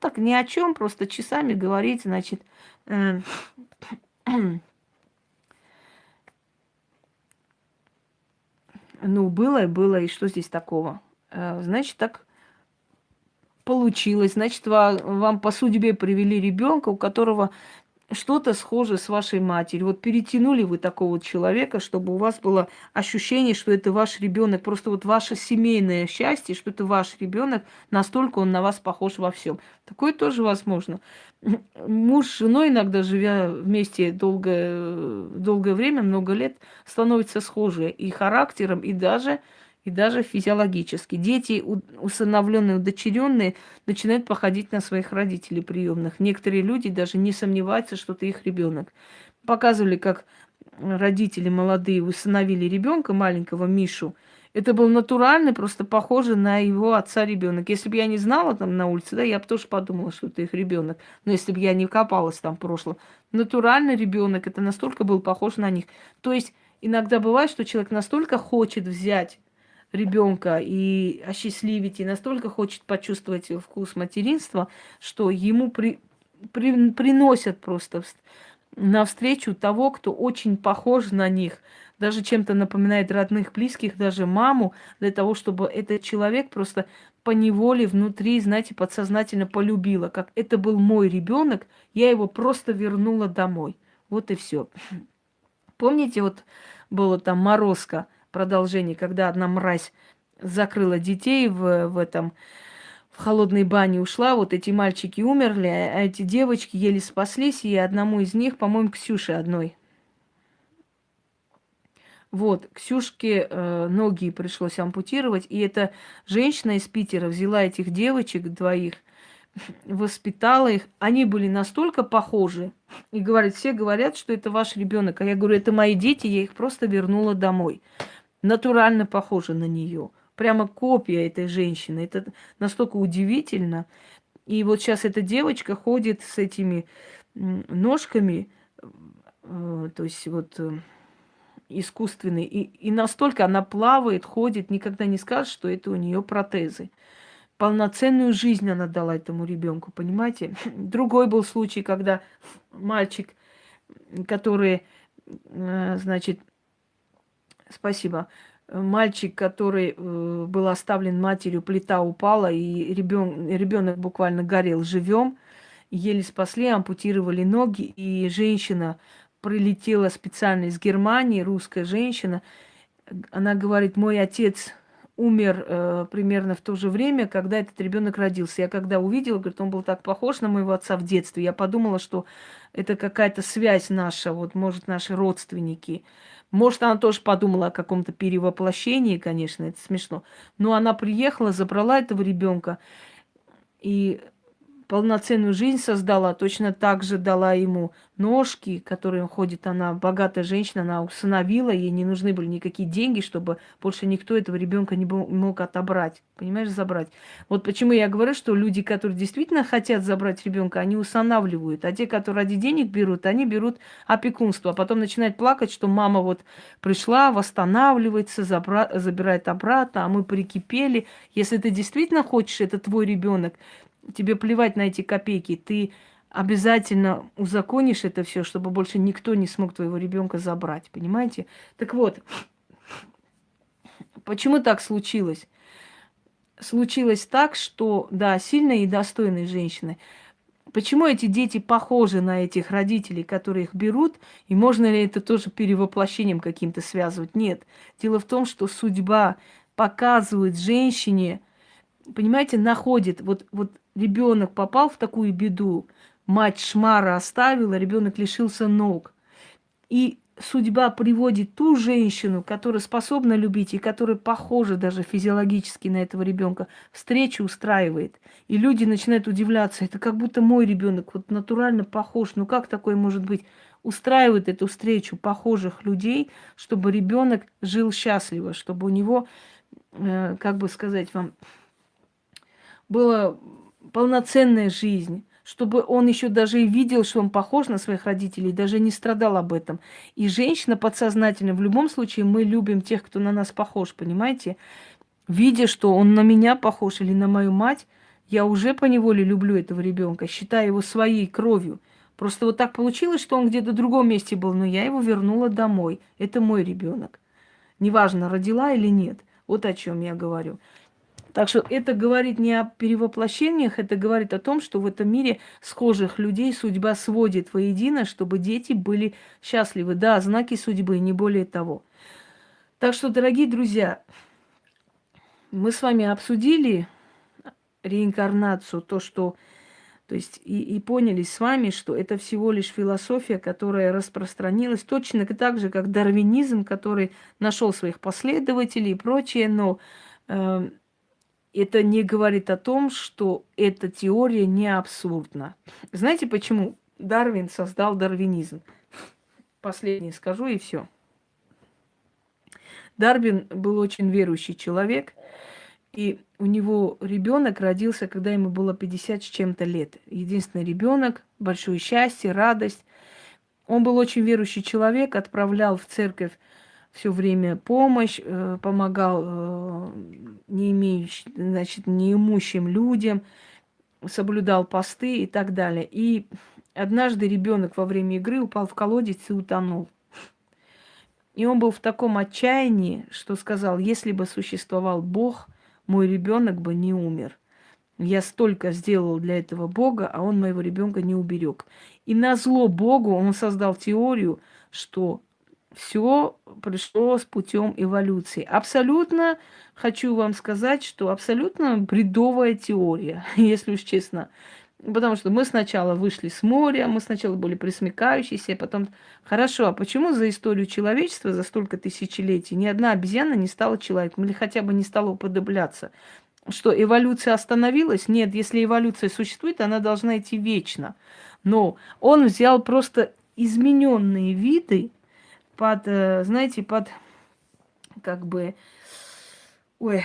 [SPEAKER 1] Так ни о чем, просто часами говорить, значит, э, ну, было и было, и что здесь такого? Э, значит, так получилось. Значит, вам, вам по судьбе привели ребенка, у которого что-то схожее с вашей матерью. Вот перетянули вы такого человека, чтобы у вас было ощущение, что это ваш ребенок, просто вот ваше семейное счастье, что это ваш ребенок, настолько он на вас похож во всем. Такое тоже возможно. Муж с женой, иногда живя вместе долгое, долгое время, много лет, становятся схожи и характером, и даже и даже физиологически. Дети, усыновленные, удочеренные, начинают походить на своих родителей приемных. Некоторые люди даже не сомневаются, что это их ребенок. Показывали, как родители молодые усыновили ребенка маленького Мишу. Это был натуральный, просто похожий на его отца ребенок. Если бы я не знала там на улице, да, я бы тоже подумала, что это их ребенок. Но если бы я не копалась там в прошлом, натуральный ребенок, это настолько был похож на них. То есть иногда бывает, что человек настолько хочет взять ребенка и осчастливить, и настолько хочет почувствовать вкус материнства, что ему при, при, приносят просто навстречу того, кто очень похож на них, даже чем-то напоминает родных, близких, даже маму, для того, чтобы этот человек просто по неволе внутри, знаете, подсознательно полюбила, как это был мой ребенок, я его просто вернула домой. Вот и все. Помните, вот было там морозка, продолжение, когда одна мразь закрыла детей в, в этом в холодной бане ушла, вот эти мальчики умерли, а эти девочки еле спаслись, и одному из них, по-моему, Ксюше одной. Вот, Ксюшке э, ноги пришлось ампутировать, и эта женщина из Питера взяла этих девочек двоих, [laughs] воспитала их. Они были настолько похожи, и говорит, все говорят, что это ваш ребенок, а я говорю, это мои дети, я их просто вернула домой натурально похожа на нее. Прямо копия этой женщины. Это настолько удивительно. И вот сейчас эта девочка ходит с этими ножками, э, то есть вот э, искусственные, и, и настолько она плавает, ходит, никогда не скажет, что это у нее протезы. Полноценную жизнь она дала этому ребенку, понимаете? [laughs] Другой был случай, когда мальчик, который, э, значит, Спасибо. Мальчик, который э, был оставлен матерью, плита упала, и ребен, ребенок буквально горел живем. Еле спасли, ампутировали ноги, и женщина прилетела специально из Германии, русская женщина. Она говорит, мой отец умер э, примерно в то же время, когда этот ребенок родился. Я когда увидела, говорит, он был так похож на моего отца в детстве, я подумала, что это какая-то связь наша, вот, может, наши родственники. Может, она тоже подумала о каком-то перевоплощении, конечно, это смешно. Но она приехала, забрала этого ребенка и полноценную жизнь создала, точно так же дала ему ножки, которые он ходит. Она богатая женщина, она усыновила, ей не нужны были никакие деньги, чтобы больше никто этого ребенка не мог отобрать. Понимаешь, забрать. Вот почему я говорю, что люди, которые действительно хотят забрать ребенка, они усынавливают. А те, которые ради денег берут, они берут опекунство. А потом начинают плакать, что мама вот пришла, восстанавливается, забра... забирает обратно, а мы прикипели. Если ты действительно хочешь, это твой ребенок, тебе плевать на эти копейки, ты обязательно узаконишь это все, чтобы больше никто не смог твоего ребенка забрать, понимаете? Так вот, почему так случилось? Случилось так, что, да, сильные и достойные женщины. Почему эти дети похожи на этих родителей, которые их берут, и можно ли это тоже перевоплощением каким-то связывать? Нет. Дело в том, что судьба показывает женщине, понимаете, находит, вот, вот ребенок попал в такую беду, мать шмара оставила, ребенок лишился ног. И судьба приводит ту женщину, которая способна любить и которая похожа даже физиологически на этого ребенка, встречу устраивает. И люди начинают удивляться, это как будто мой ребенок, вот натурально похож, ну как такое может быть? Устраивает эту встречу похожих людей, чтобы ребенок жил счастливо, чтобы у него, э, как бы сказать вам, было полноценная жизнь, чтобы он еще даже и видел, что он похож на своих родителей, даже не страдал об этом. И женщина подсознательно, в любом случае, мы любим тех, кто на нас похож, понимаете? Видя, что он на меня похож или на мою мать, я уже по неволе люблю этого ребенка, считаю его своей кровью. Просто вот так получилось, что он где-то в другом месте был, но я его вернула домой. Это мой ребенок. Неважно, родила или нет. Вот о чем я говорю. Так что это говорит не о перевоплощениях, это говорит о том, что в этом мире схожих людей судьба сводит воедино, чтобы дети были счастливы. Да, знаки судьбы, не более того. Так что, дорогие друзья, мы с вами обсудили реинкарнацию, то, что то есть и, и поняли с вами, что это всего лишь философия, которая распространилась точно так же, как дарвинизм, который нашел своих последователей и прочее, но э, это не говорит о том, что эта теория не абсурдна. Знаете почему Дарвин создал дарвинизм? Последнее скажу и все. Дарвин был очень верующий человек, и у него ребенок родился, когда ему было 50 с чем-то лет. Единственный ребенок, большое счастье, радость. Он был очень верующий человек, отправлял в церковь все время помощь, э, помогал э, не имеющим, значит, неимущим людям, соблюдал посты и так далее. И однажды ребенок во время игры упал в колодец и утонул. И он был в таком отчаянии, что сказал, если бы существовал Бог, мой ребенок бы не умер. Я столько сделал для этого Бога, а он моего ребенка не уберег. И на зло Богу он создал теорию, что все пришло с путем эволюции. Абсолютно хочу вам сказать, что абсолютно бредовая теория, [laughs] если уж честно. Потому что мы сначала вышли с моря, мы сначала были присмыкающиеся, потом... Хорошо, а почему за историю человечества, за столько тысячелетий, ни одна обезьяна не стала человеком или хотя бы не стала уподобляться? Что эволюция остановилась? Нет, если эволюция существует, она должна идти вечно. Но он взял просто измененные виды, под, э, знаете, под как бы, ой,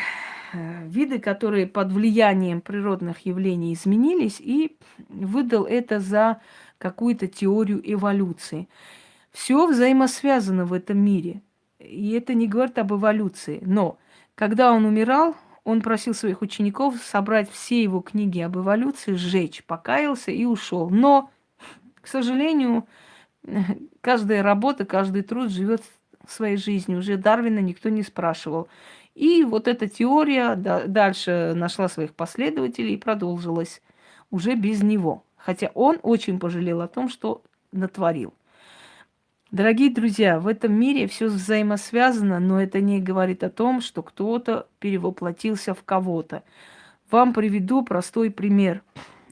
[SPEAKER 1] э, виды, которые под влиянием природных явлений изменились, и выдал это за какую-то теорию эволюции. Все взаимосвязано в этом мире. И это не говорит об эволюции. Но когда он умирал, он просил своих учеников собрать все его книги об эволюции, сжечь, покаялся и ушел. Но, к сожалению, [laughs] каждая работа, каждый труд живет своей жизнью. Уже Дарвина никто не спрашивал. И вот эта теория дальше нашла своих последователей и продолжилась уже без него. Хотя он очень пожалел о том, что натворил. Дорогие друзья, в этом мире все взаимосвязано, но это не говорит о том, что кто-то перевоплотился в кого-то. Вам приведу простой пример.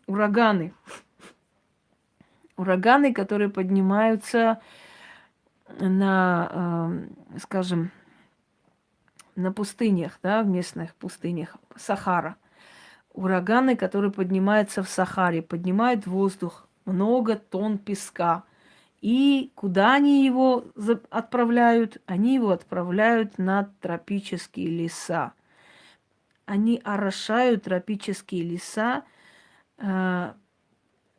[SPEAKER 1] Ураганы ураганы, которые поднимаются на, э, скажем, на пустынях, да, в местных пустынях, Сахара. Ураганы, которые поднимаются в Сахаре, поднимают воздух, много тонн песка. И куда они его отправляют? Они его отправляют на тропические леса. Они орошают тропические леса, э,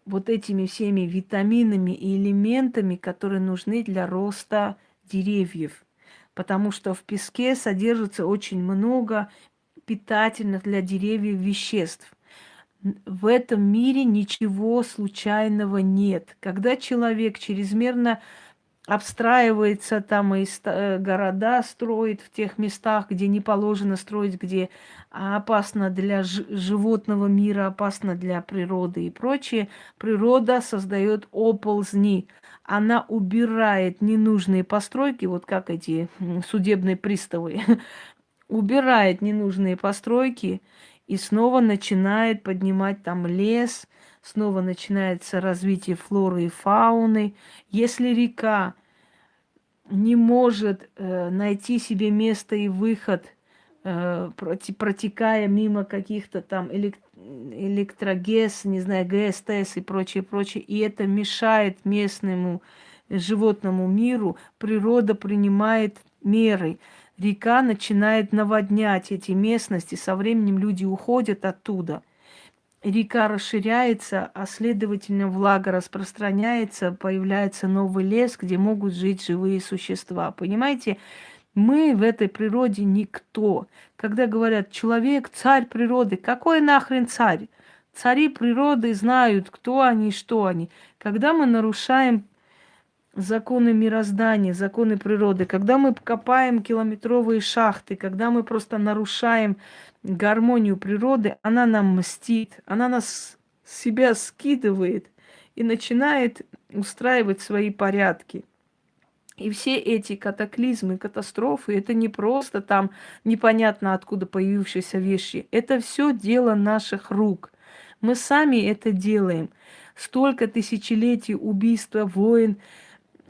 [SPEAKER 1] вот этими всеми витаминами и элементами, которые нужны для роста деревьев. Потому что в песке содержится очень много питательных для деревьев веществ. В этом мире ничего случайного нет. Когда человек чрезмерно обстраивается там и э, города строит в тех местах, где не положено строить, где опасно для животного мира, опасно для природы и прочее, природа создает оползни. Она убирает ненужные постройки, вот как эти судебные приставы, [laughs] убирает ненужные постройки и снова начинает поднимать там лес, снова начинается развитие флоры и фауны. Если река не может э, найти себе место и выход, э, протекая мимо каких-то там элект электрогес, не знаю, ГСТС и прочее, прочее, и это мешает местному животному миру, природа принимает меры. Река начинает наводнять эти местности, со временем люди уходят оттуда – река расширяется, а следовательно влага распространяется, появляется новый лес, где могут жить живые существа. Понимаете, мы в этой природе никто. Когда говорят, человек царь природы, какой нахрен царь? Цари природы знают, кто они, что они. Когда мы нарушаем законы мироздания, законы природы, когда мы копаем километровые шахты, когда мы просто нарушаем гармонию природы, она нам мстит, она нас себя скидывает и начинает устраивать свои порядки. И все эти катаклизмы, катастрофы, это не просто там непонятно откуда появившиеся вещи. Это все дело наших рук. Мы сами это делаем. Столько тысячелетий убийства, войн,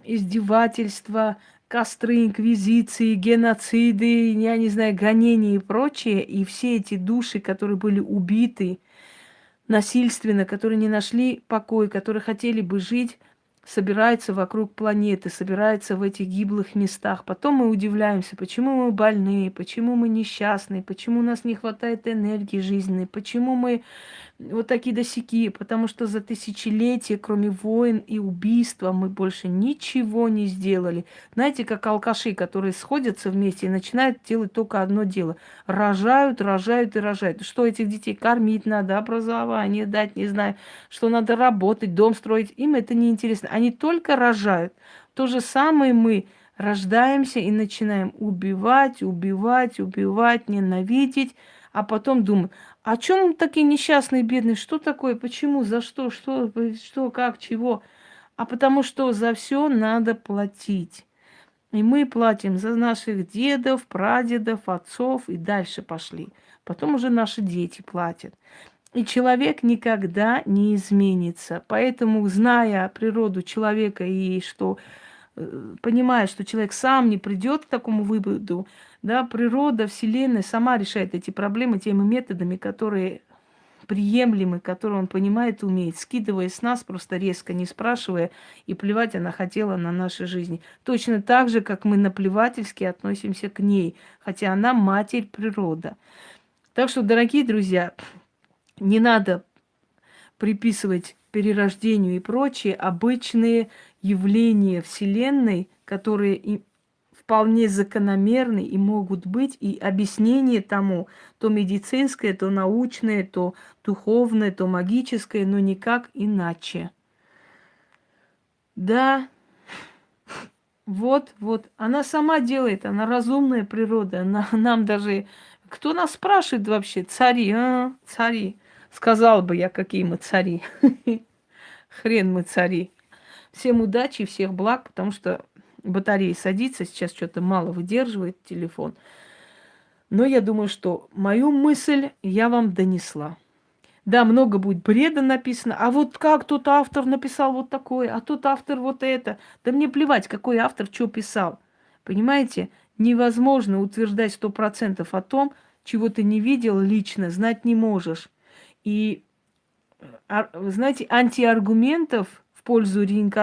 [SPEAKER 1] издевательства, костры, инквизиции, геноциды, я не знаю, гонения и прочее. И все эти души, которые были убиты насильственно, которые не нашли покой, которые хотели бы жить собирается вокруг планеты, собирается в этих гиблых местах. Потом мы удивляемся, почему мы больные, почему мы несчастные, почему у нас не хватает энергии жизненной, почему мы вот такие досяки, потому что за тысячелетия, кроме войн и убийства, мы больше ничего не сделали. Знаете, как алкаши, которые сходятся вместе и начинают делать только одно дело. Рожают, рожают и рожают. Что этих детей кормить надо, образование дать, не знаю, что надо работать, дом строить. Им это не интересно. Они только рожают. То же самое мы рождаемся и начинаем убивать, убивать, убивать, ненавидеть, а потом думаем, а чем такие несчастные, бедные? Что такое? Почему? За что? Что? Что? Как? Чего? А потому что за все надо платить. И мы платим за наших дедов, прадедов, отцов и дальше пошли. Потом уже наши дети платят. И человек никогда не изменится. Поэтому, зная природу человека и что э, понимая, что человек сам не придет к такому выводу, да, природа, Вселенная сама решает эти проблемы теми методами, которые приемлемы, которые он понимает и умеет, скидывая с нас просто резко, не спрашивая, и плевать она хотела на нашей жизни. Точно так же, как мы наплевательски относимся к ней, хотя она матерь природа. Так что, дорогие друзья, не надо приписывать перерождению и прочие обычные явления Вселенной, которые вполне закономерны и могут быть, и объяснение тому, то медицинское, то научное, то духовное, то магическое, но никак иначе. Да, вот, вот, она сама делает, она разумная природа, она нам даже... Кто нас спрашивает вообще? Цари, а? Цари. Сказал бы я, какие мы цари. [laughs] Хрен мы цари. Всем удачи, всех благ, потому что батарея садится, сейчас что-то мало выдерживает телефон. Но я думаю, что мою мысль я вам донесла. Да, много будет бреда написано. А вот как тот автор написал вот такое, а тот автор вот это. Да мне плевать, какой автор что писал. Понимаете? Невозможно утверждать сто процентов о том, чего ты не видел лично, знать не можешь. И, а, знаете, антиаргументов в пользу реинкарнации